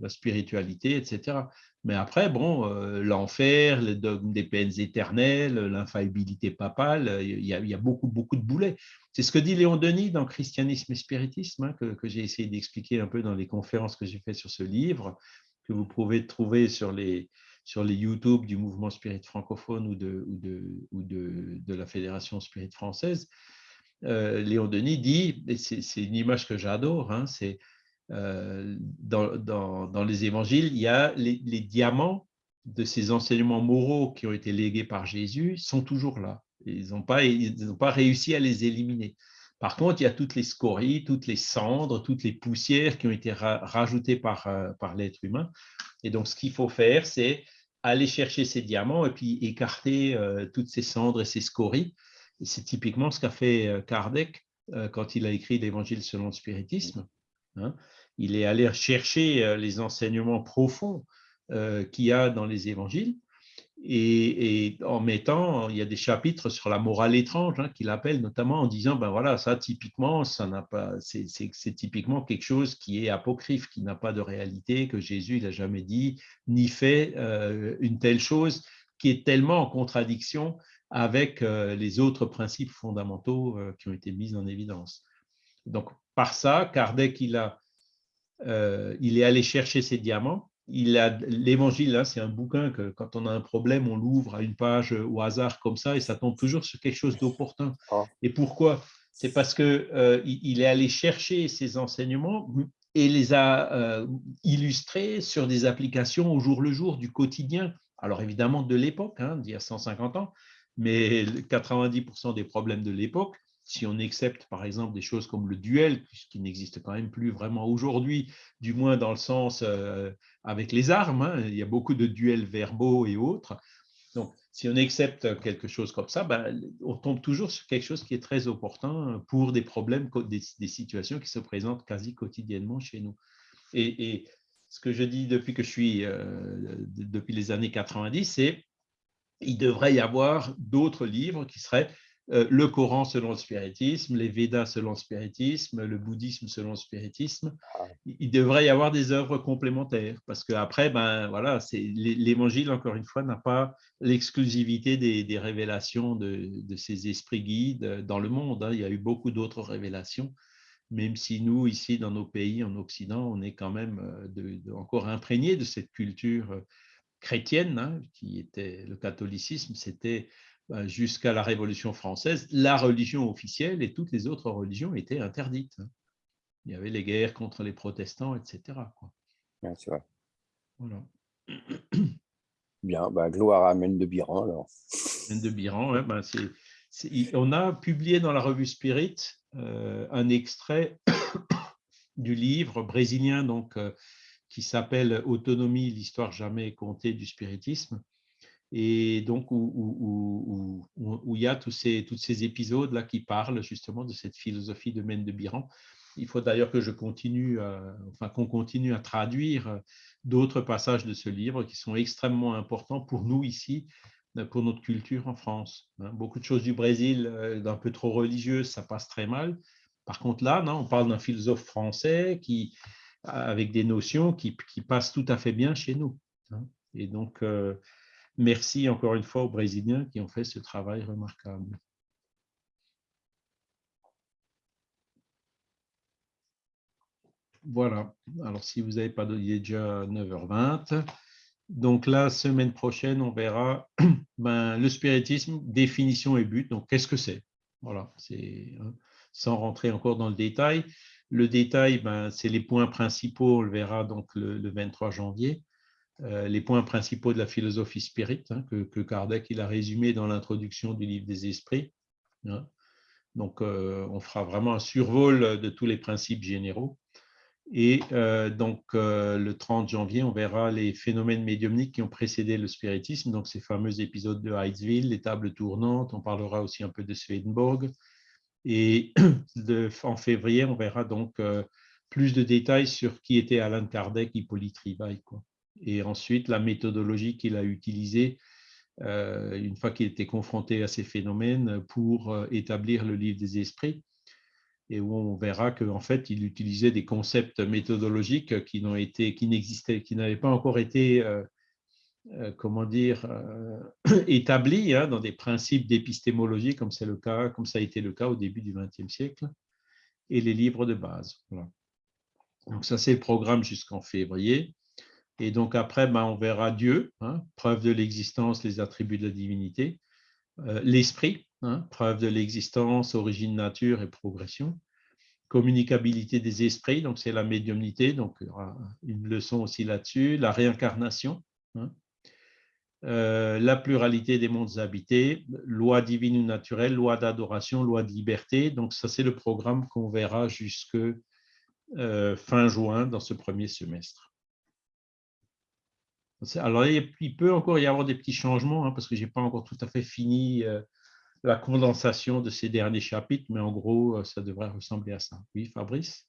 la spiritualité, etc. Mais après, bon, euh, l'enfer, le dogme des peines éternelles, l'infaillibilité papale, il y, a, beaucoup, beaucoup de boulets. C'est ce que dit Léon Denis dans Christianisme et Spiritisme, hein, que, j'ai essayé d'expliquer un peu dans les conférences que j'ai faites sur ce livre, que vous pouvez trouver sur les, sur les YouTube du mouvement Spirit francophone ou de, ou de, ou de, de la Fédération Spirit française. Euh, Léon Denis dit, et c'est une image que j'adore, hein, c'est euh, dans, les évangiles, il y a les, diamants de ces enseignements moraux qui ont été légués par Jésus sont toujours là. Ils n'ont pas, pas réussi à les éliminer. Par contre, il y a toutes les scories, toutes les cendres, toutes les poussières qui ont été rajoutées euh, par l'être humain. Et donc, ce qu'il faut faire, c'est aller chercher ces diamants et puis écarter toutes ces cendres et ces scories c'est typiquement ce qu'a fait euh, Kardec euh, quand il a écrit l'Évangile selon le spiritisme. Hein. Il est allé chercher euh, les enseignements profonds qu'il y a dans les évangiles et, en mettant, il y a des chapitres sur la morale étrange hein, qu'il appelle notamment en disant, ben voilà, ça typiquement, ça n'a pas, c'est typiquement quelque chose qui est apocryphe, qui n'a pas de réalité, que Jésus n'a jamais dit ni fait une telle chose, qui est tellement en contradiction avec euh, les autres principes fondamentaux euh, qui ont été mis en évidence. Donc, par ça, Kardec, il, a, euh, il est allé chercher ses diamants. L'évangile, hein, c'est un bouquin que quand on a un problème, on l'ouvre à une page au hasard comme ça et ça tombe toujours sur quelque chose d'opportun. Ah. Et pourquoi? C'est parce qu'il il est allé chercher ces enseignements et les a illustrés sur des applications au jour le jour du quotidien. Alors évidemment de l'époque, hein, d'il y a 150 ans, mais 90% des problèmes de l'époque, si on accepte par exemple des choses comme le duel, qui n'existe quand même plus vraiment aujourd'hui, du moins dans le sens euh, avec les armes, hein, il y a beaucoup de duels verbaux et autres. Donc, si on accepte quelque chose comme ça, ben, on tombe toujours sur quelque chose qui est très opportun pour des problèmes, des, situations qui se présentent quasi quotidiennement chez nous. Et, ce que je dis depuis que je suis, euh, depuis les années 90, c'est il devrait y avoir d'autres livres qui seraient euh, le Coran selon le spiritisme, les Védas selon le spiritisme, le bouddhisme selon le spiritisme. Ah. Il devrait y avoir des œuvres complémentaires parce qu'après, ben, voilà, l'évangile, encore une fois, n'a pas l'exclusivité des, révélations de, ces esprits guides dans le monde. Hein. Il y a eu beaucoup d'autres révélations, même si nous, ici, dans nos pays, en Occident, on est quand même euh, encore imprégnés de cette culture euh, chrétienne, hein, qui était le catholicisme, c'était bah, jusqu'à la Révolution française la religion officielle et toutes les autres religions étaient interdites. Hein. Il y avait les guerres contre les protestants, etc. Quoi. c'est vrai. [clears throat] Bien, bah, gloire à Mène de Biran alors. Mène de Biran, bah, on a publié dans la revue Spirit euh, un extrait [coughs] du livre brésilien donc euh, qui s'appelle Autonomie, l'histoire jamais comptée du spiritisme, et donc où, il y a tous ces, tous ces épisodes-là qui parlent justement de cette philosophie de Mène de Biran. Il faut d'ailleurs que je continue, enfin qu'on continue à traduire d'autres passages de ce livre qui sont extrêmement importants pour nous ici, pour notre culture en France. Hein. Beaucoup de choses du Brésil, euh, d'un peu trop religieuses, ça passe très mal. Par contre, là, non, on parle d'un philosophe français qui, avec des notions qui, passent tout à fait bien chez nous. Hein. Et donc, euh, merci encore une fois aux Brésiliens qui ont fait ce travail remarquable. Voilà. Alors, si vous n'avez pas il est déjà 9h20. Donc, la semaine prochaine, on verra [clears throat] ben, le spiritisme, définition et but. Donc, qu'est-ce que c'est? Voilà, c'est hein, sans rentrer encore dans le détail. Le détail, ben, c'est les points principaux, on le verra donc le, 23 janvier, euh, les points principaux de la philosophie spirit, hein, que, Kardec il a résumé dans l'introduction du livre des esprits. Hein. Donc, euh, on fera vraiment un survol de tous les principes généraux. Et donc, le 30 janvier, on verra les phénomènes médiumniques qui ont précédé le spiritisme, donc ces fameux épisodes de Heidsville, les tables tournantes, on parlera aussi un peu de Swedenborg. Et [clears throat] en février, on verra donc plus de détails sur qui était Alan Kardec, Hippolyte Rivail. Quoi. Et ensuite, la méthodologie qu'il a utilisée une fois qu'il était confronté à ces phénomènes pour établir le livre des esprits et où on verra qu'en fait, il utilisait des concepts méthodologiques qui qui n'avaient pas encore été, euh, euh, comment dire, euh, [clears throat] établis hein, dans des principes d'épistémologie, comme le cas, comme ça a été le cas au début du XXe siècle, et les livres de base. Donc ça, c'est le programme jusqu'en février. Et donc après, ben, on verra Dieu, hein, preuve de l'existence, les attributs de la divinité, l'esprit, Hein, preuve de l'existence, origine, nature et progression. Communicabilité des esprits, donc c'est la médiumnité, donc il y aura une leçon aussi là-dessus. La réincarnation. Euh, la pluralité des mondes habités, loi divine ou naturelle, loi d'adoration, loi de liberté. Donc ça, c'est le programme qu'on verra jusque euh, fin juin dans ce premier semestre. Alors, il peut encore y avoir des petits changements, hein, parce que je n'ai pas encore tout à fait fini euh, la condensation de ces derniers chapitres, mais en gros, ça devrait ressembler à ça. Oui, Fabrice?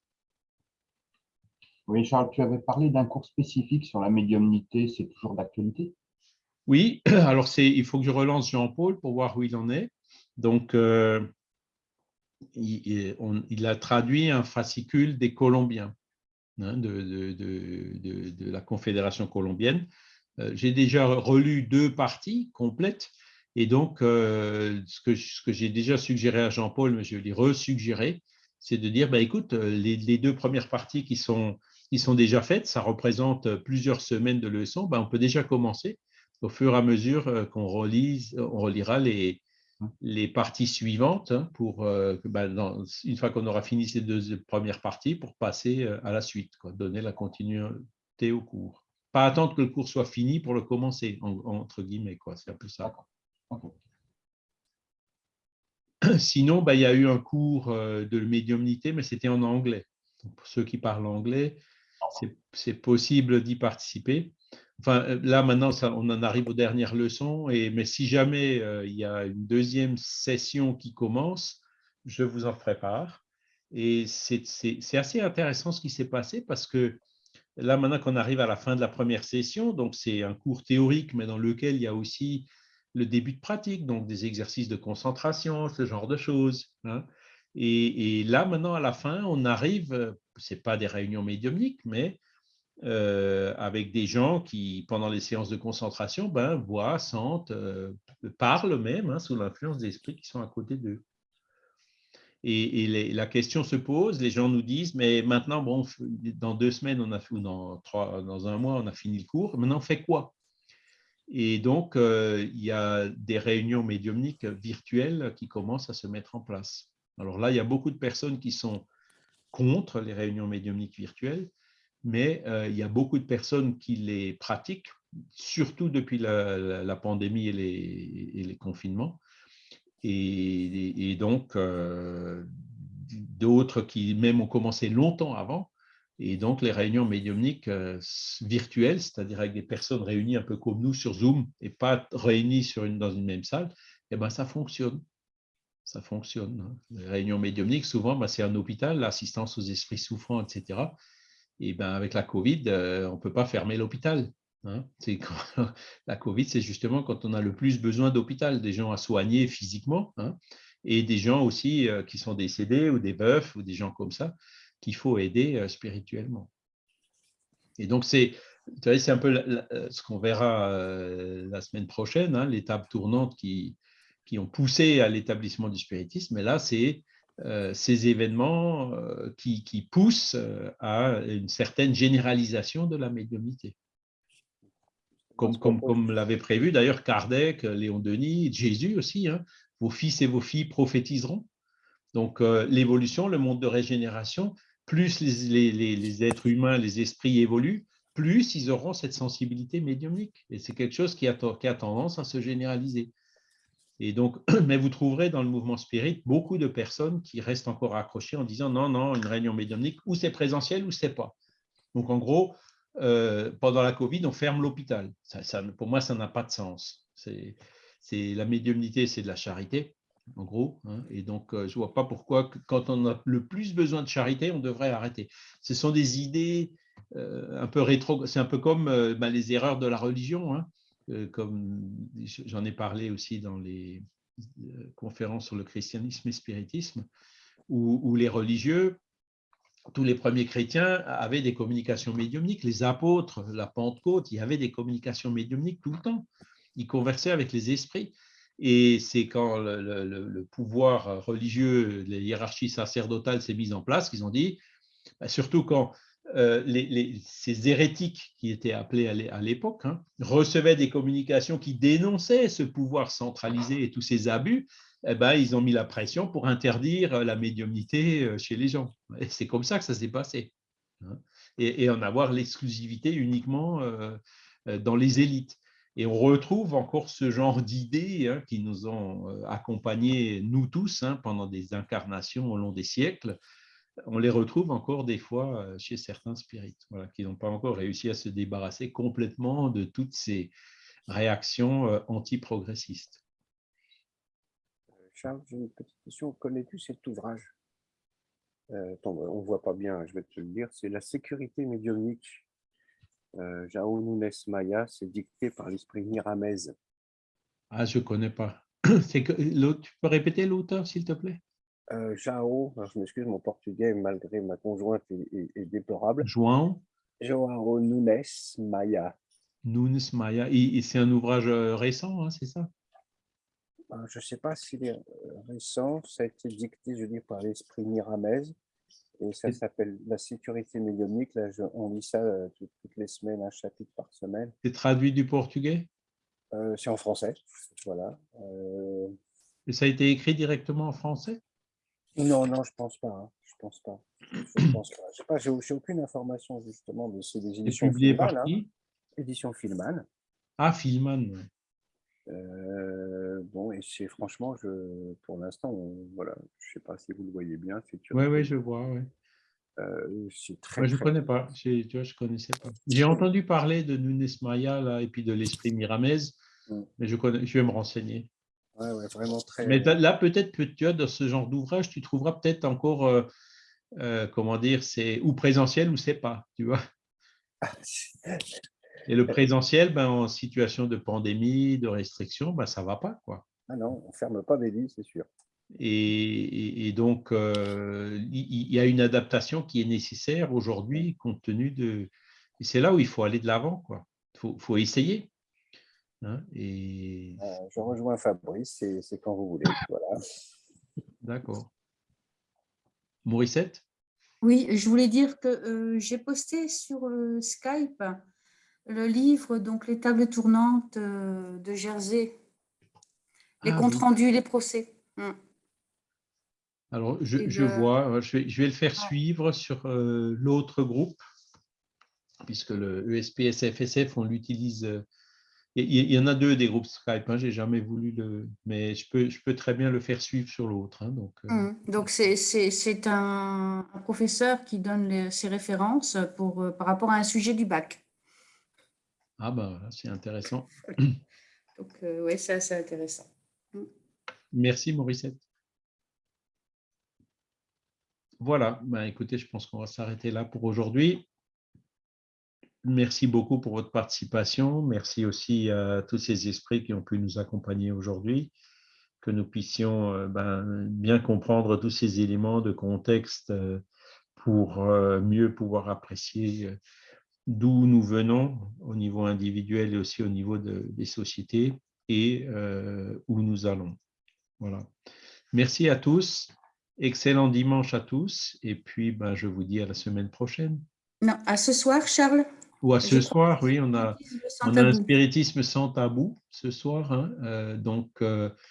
Oui, Charles, tu avais parlé d'un cours spécifique sur la médiumnité, c'est toujours d'actualité? Oui, [clears throat] alors il faut que je relance Jean-Paul pour voir où il en est. Donc, euh, il, a traduit un fascicule des Colombiens, hein, de, la Confédération colombienne. Euh, j'ai déjà relu deux parties complètes et donc, euh, ce que, j'ai déjà suggéré à Jean-Paul, mais je vais lui resuggérer, c'est de dire, bah, écoute, les, deux premières parties qui sont, qui sont déjà faites, ça représente plusieurs semaines de leçons, bah, on peut déjà commencer au fur et à mesure euh, qu'on relise, on relira les, les parties suivantes hein, pour, bah, dans, une fois qu'on aura fini ces deux premières parties, pour passer à la suite, quoi, donner la continuité au cours. Pas attendre que le cours soit fini pour le commencer, entre guillemets, c'est un peu ça. [clears throat] Sinon, bah, il y a eu un cours euh, de médiumnité, mais c'était en anglais. pour ceux qui parlent anglais, c'est possible d'y participer. Euh, là, maintenant, on en arrive aux dernières leçons, et, mais si jamais euh, il y a une deuxième session qui commence, je vous en prépare. Et c'est assez intéressant ce qui s'est passé parce que là, maintenant qu'on arrive à la fin de la première session, donc c'est un cours théorique, mais dans lequel il y a aussi le début de pratique, donc des exercices de concentration, ce genre de choses. Hein. Et, là, maintenant, à la fin, on arrive, euh, ce n'est pas des réunions médiumniques, mais euh, avec des gens qui, pendant les séances de concentration, ben, voient, sentent, euh, parlent même hein, sous l'influence des esprits qui sont à côté d'eux. Et, la question se pose, les gens nous disent, mais maintenant, bon, dans deux semaines, on a, ou dans, trois, dans un mois, on a fini le cours, maintenant, on fait quoi? Et donc, euh, il y a des réunions médiumniques virtuelles qui commencent à se mettre en place. Alors là, il y a beaucoup de personnes qui sont contre les réunions médiumniques virtuelles, mais euh, il y a beaucoup de personnes qui les pratiquent, surtout depuis la, pandémie et les, confinements. Et, donc, euh, d'autres qui même ont commencé longtemps avant, et donc, les réunions médiumniques euh, virtuelles, c'est-à-dire avec des personnes réunies un peu comme nous sur Zoom et pas réunies dans une même salle, eh ben, ça fonctionne. Ça fonctionne. Hein. Les réunions médiumniques, souvent, ben, c'est un hôpital, l'assistance aux esprits souffrants, etc. Et ben, avec la COVID, euh, on ne peut pas fermer l'hôpital. Hein. [laughs] La COVID, c'est justement quand on a le plus besoin d'hôpital, des gens à soigner physiquement hein, et des gens aussi euh, qui sont décédés ou des veufs ou des gens comme ça qu'il faut aider euh, spirituellement. Et donc, c'est un peu ce qu'on verra la semaine prochaine, hein, l'étape tournante qui, qui ont poussé à l'établissement du spiritisme. Mais là, c'est ces événements qui, qui, poussent à une certaine généralisation de la médiumnité. Comme, comme, comme l'avait prévu d'ailleurs Kardec, Léon Denis, Jésus aussi, hein, vos fils et vos filles prophétiseront. Donc l'évolution, le monde de régénération, plus les, êtres humains, les esprits évoluent, plus ils auront cette sensibilité médiumnique. Et c'est quelque chose qui a, qui a, tendance à se généraliser. Et donc, [clears throat] mais vous trouverez dans le mouvement spirit beaucoup de personnes qui restent encore accrochées en disant non, non, une réunion médiumnique, ou c'est présentiel ou c'est pas. Donc, en gros, euh, pendant la Covid, on ferme l'hôpital. Ça, pour moi, ça n'a pas de sens. C'est la médiumnité, c'est de la charité, en gros. Hein. et donc, euh, je vois pas pourquoi, quand on a le plus besoin de charité, on devrait arrêter. Ce sont des idées euh, un peu rétro. C'est un peu comme ben, les erreurs de la religion. Hein. Euh, comme j'en ai parlé aussi dans les euh, conférences sur le christianisme et spiritisme, où, les religieux, tous les premiers chrétiens avaient des communications médiumniques. Les apôtres, la Pentecôte, il y avait des communications médiumniques tout le temps. Ils conversaient avec les esprits. Et c'est quand le, pouvoir religieux, la hiérarchie sacerdotale s'est mise en place qu'ils ont dit, bah, surtout quand euh, ces hérétiques qui étaient appelés à l'époque hein, recevaient des communications qui dénonçaient ce pouvoir centralisé et tous ces abus, eh ben, ils ont mis la pression pour interdire la médiumnité euh, chez les gens. C'est comme ça que ça s'est passé. Hein, et, en avoir l'exclusivité uniquement euh, dans les élites. Et on retrouve encore ce genre d'idées hein, qui nous ont accompagnés, nous tous, pendant des incarnations au long des siècles, on les retrouve encore des fois euh, chez certains spirites, qui n'ont pas encore réussi à se débarrasser complètement de toutes ces réactions euh, anti-progressistes. Euh, Charles, j'ai une petite question. Connais-tu cet ouvrage? On ne voit pas bien, je vais te le dire. C'est La sécurité médiumnique. Jao Nunes Maya, c'est dicté par l'esprit Miramez. Ah, je ne connais pas. [clears throat] Que, tu peux répéter l'auteur, s'il te plaît? Euh, Jao, je m'excuse, mon portugais, malgré ma conjointe, est, déplorable. João João Nunes Maia. Nunes Maia. Et, c'est un ouvrage euh, récent, hein, c'est ça? Ben, Je ne sais pas s'il est euh, récent. Ça a été dicté, je dis, par l'esprit Miramez. Et ça s'appelle La sécurité médiumnique. Là, on lit ça toutes, les semaines, un chapitre par semaine. C'est traduit du portugais? C'est en français. Voilà. Et ça a été écrit directement en français? Non, non, je pense pas. Hein. Je pense pas. Je pense pas. J'ai aucune information justement de ces éditions publié par hein. qui? Édition Filman. Ah, Filman. Euh, bon, et c'est franchement, je, pour l'instant, voilà, je sais pas si vous le voyez bien. Oui, oui, je vois. Ouais. Euh, très, je ne connais pas. Tu vois, je connaissais pas. J'ai entendu parler de Nunes Maya là, et puis de l'esprit Miramez, mm. mais je, connais, je vais me renseigner vraiment très. Mais là, peut-être que tu as dans ce genre d'ouvrage, tu trouveras peut-être encore, euh, euh, comment dire, c'est ou présentiel ou c'est pas, tu vois. [laughs] Et le présentiel, ben, en situation de pandémie, de restriction, ben, ça ne va pas. Quoi. Ah non, on ne ferme pas des lits, c'est sûr. Et, donc, euh, il y, a une adaptation qui est nécessaire aujourd'hui, compte tenu de... Et c'est là où il faut aller de l'avant. Il faut, faut, essayer. Hein, et... Euh, je rejoins Fabrice, c'est quand vous voulez. Voilà. D'accord. Morissette? Oui, je voulais dire que euh, j'ai posté sur euh, Skype le livre, donc les tables tournantes de Jersey, les ah comptes rendus, les procès. Hum. Alors, je, vois, je vais, je vais, le faire suivre sur l'autre groupe, puisque le ESPSFSF, on l'utilise il y en a deux des groupes Skype, hein, j'ai jamais voulu le. Mais je peux, je peux très bien le faire suivre sur l'autre. Hein, donc euh. mmh. donc c'est un, professeur qui donne ses références pour, euh, par rapport à un sujet du bac. Ah, ben voilà, c'est intéressant. donc, euh, oui, c'est assez intéressant. Mmh. Merci, Mauricette. Voilà, ben, écoutez, je pense qu'on va s'arrêter là pour aujourd'hui. Merci beaucoup pour votre participation. Merci aussi à tous ces esprits qui ont pu nous accompagner aujourd'hui, que nous puissions euh, ben, bien comprendre tous ces éléments de contexte euh, pour euh, mieux pouvoir apprécier d'où nous venons au niveau individuel et aussi au niveau des sociétés et où nous allons. Voilà. Merci à tous. Excellent dimanche à tous. Et puis, ben, je vous dis à la semaine prochaine. Non, à ce soir, Charles. Ou à ce soir, oui, on a, on a un spiritisme sans tabou ce soir. Hein, euh, donc, euh,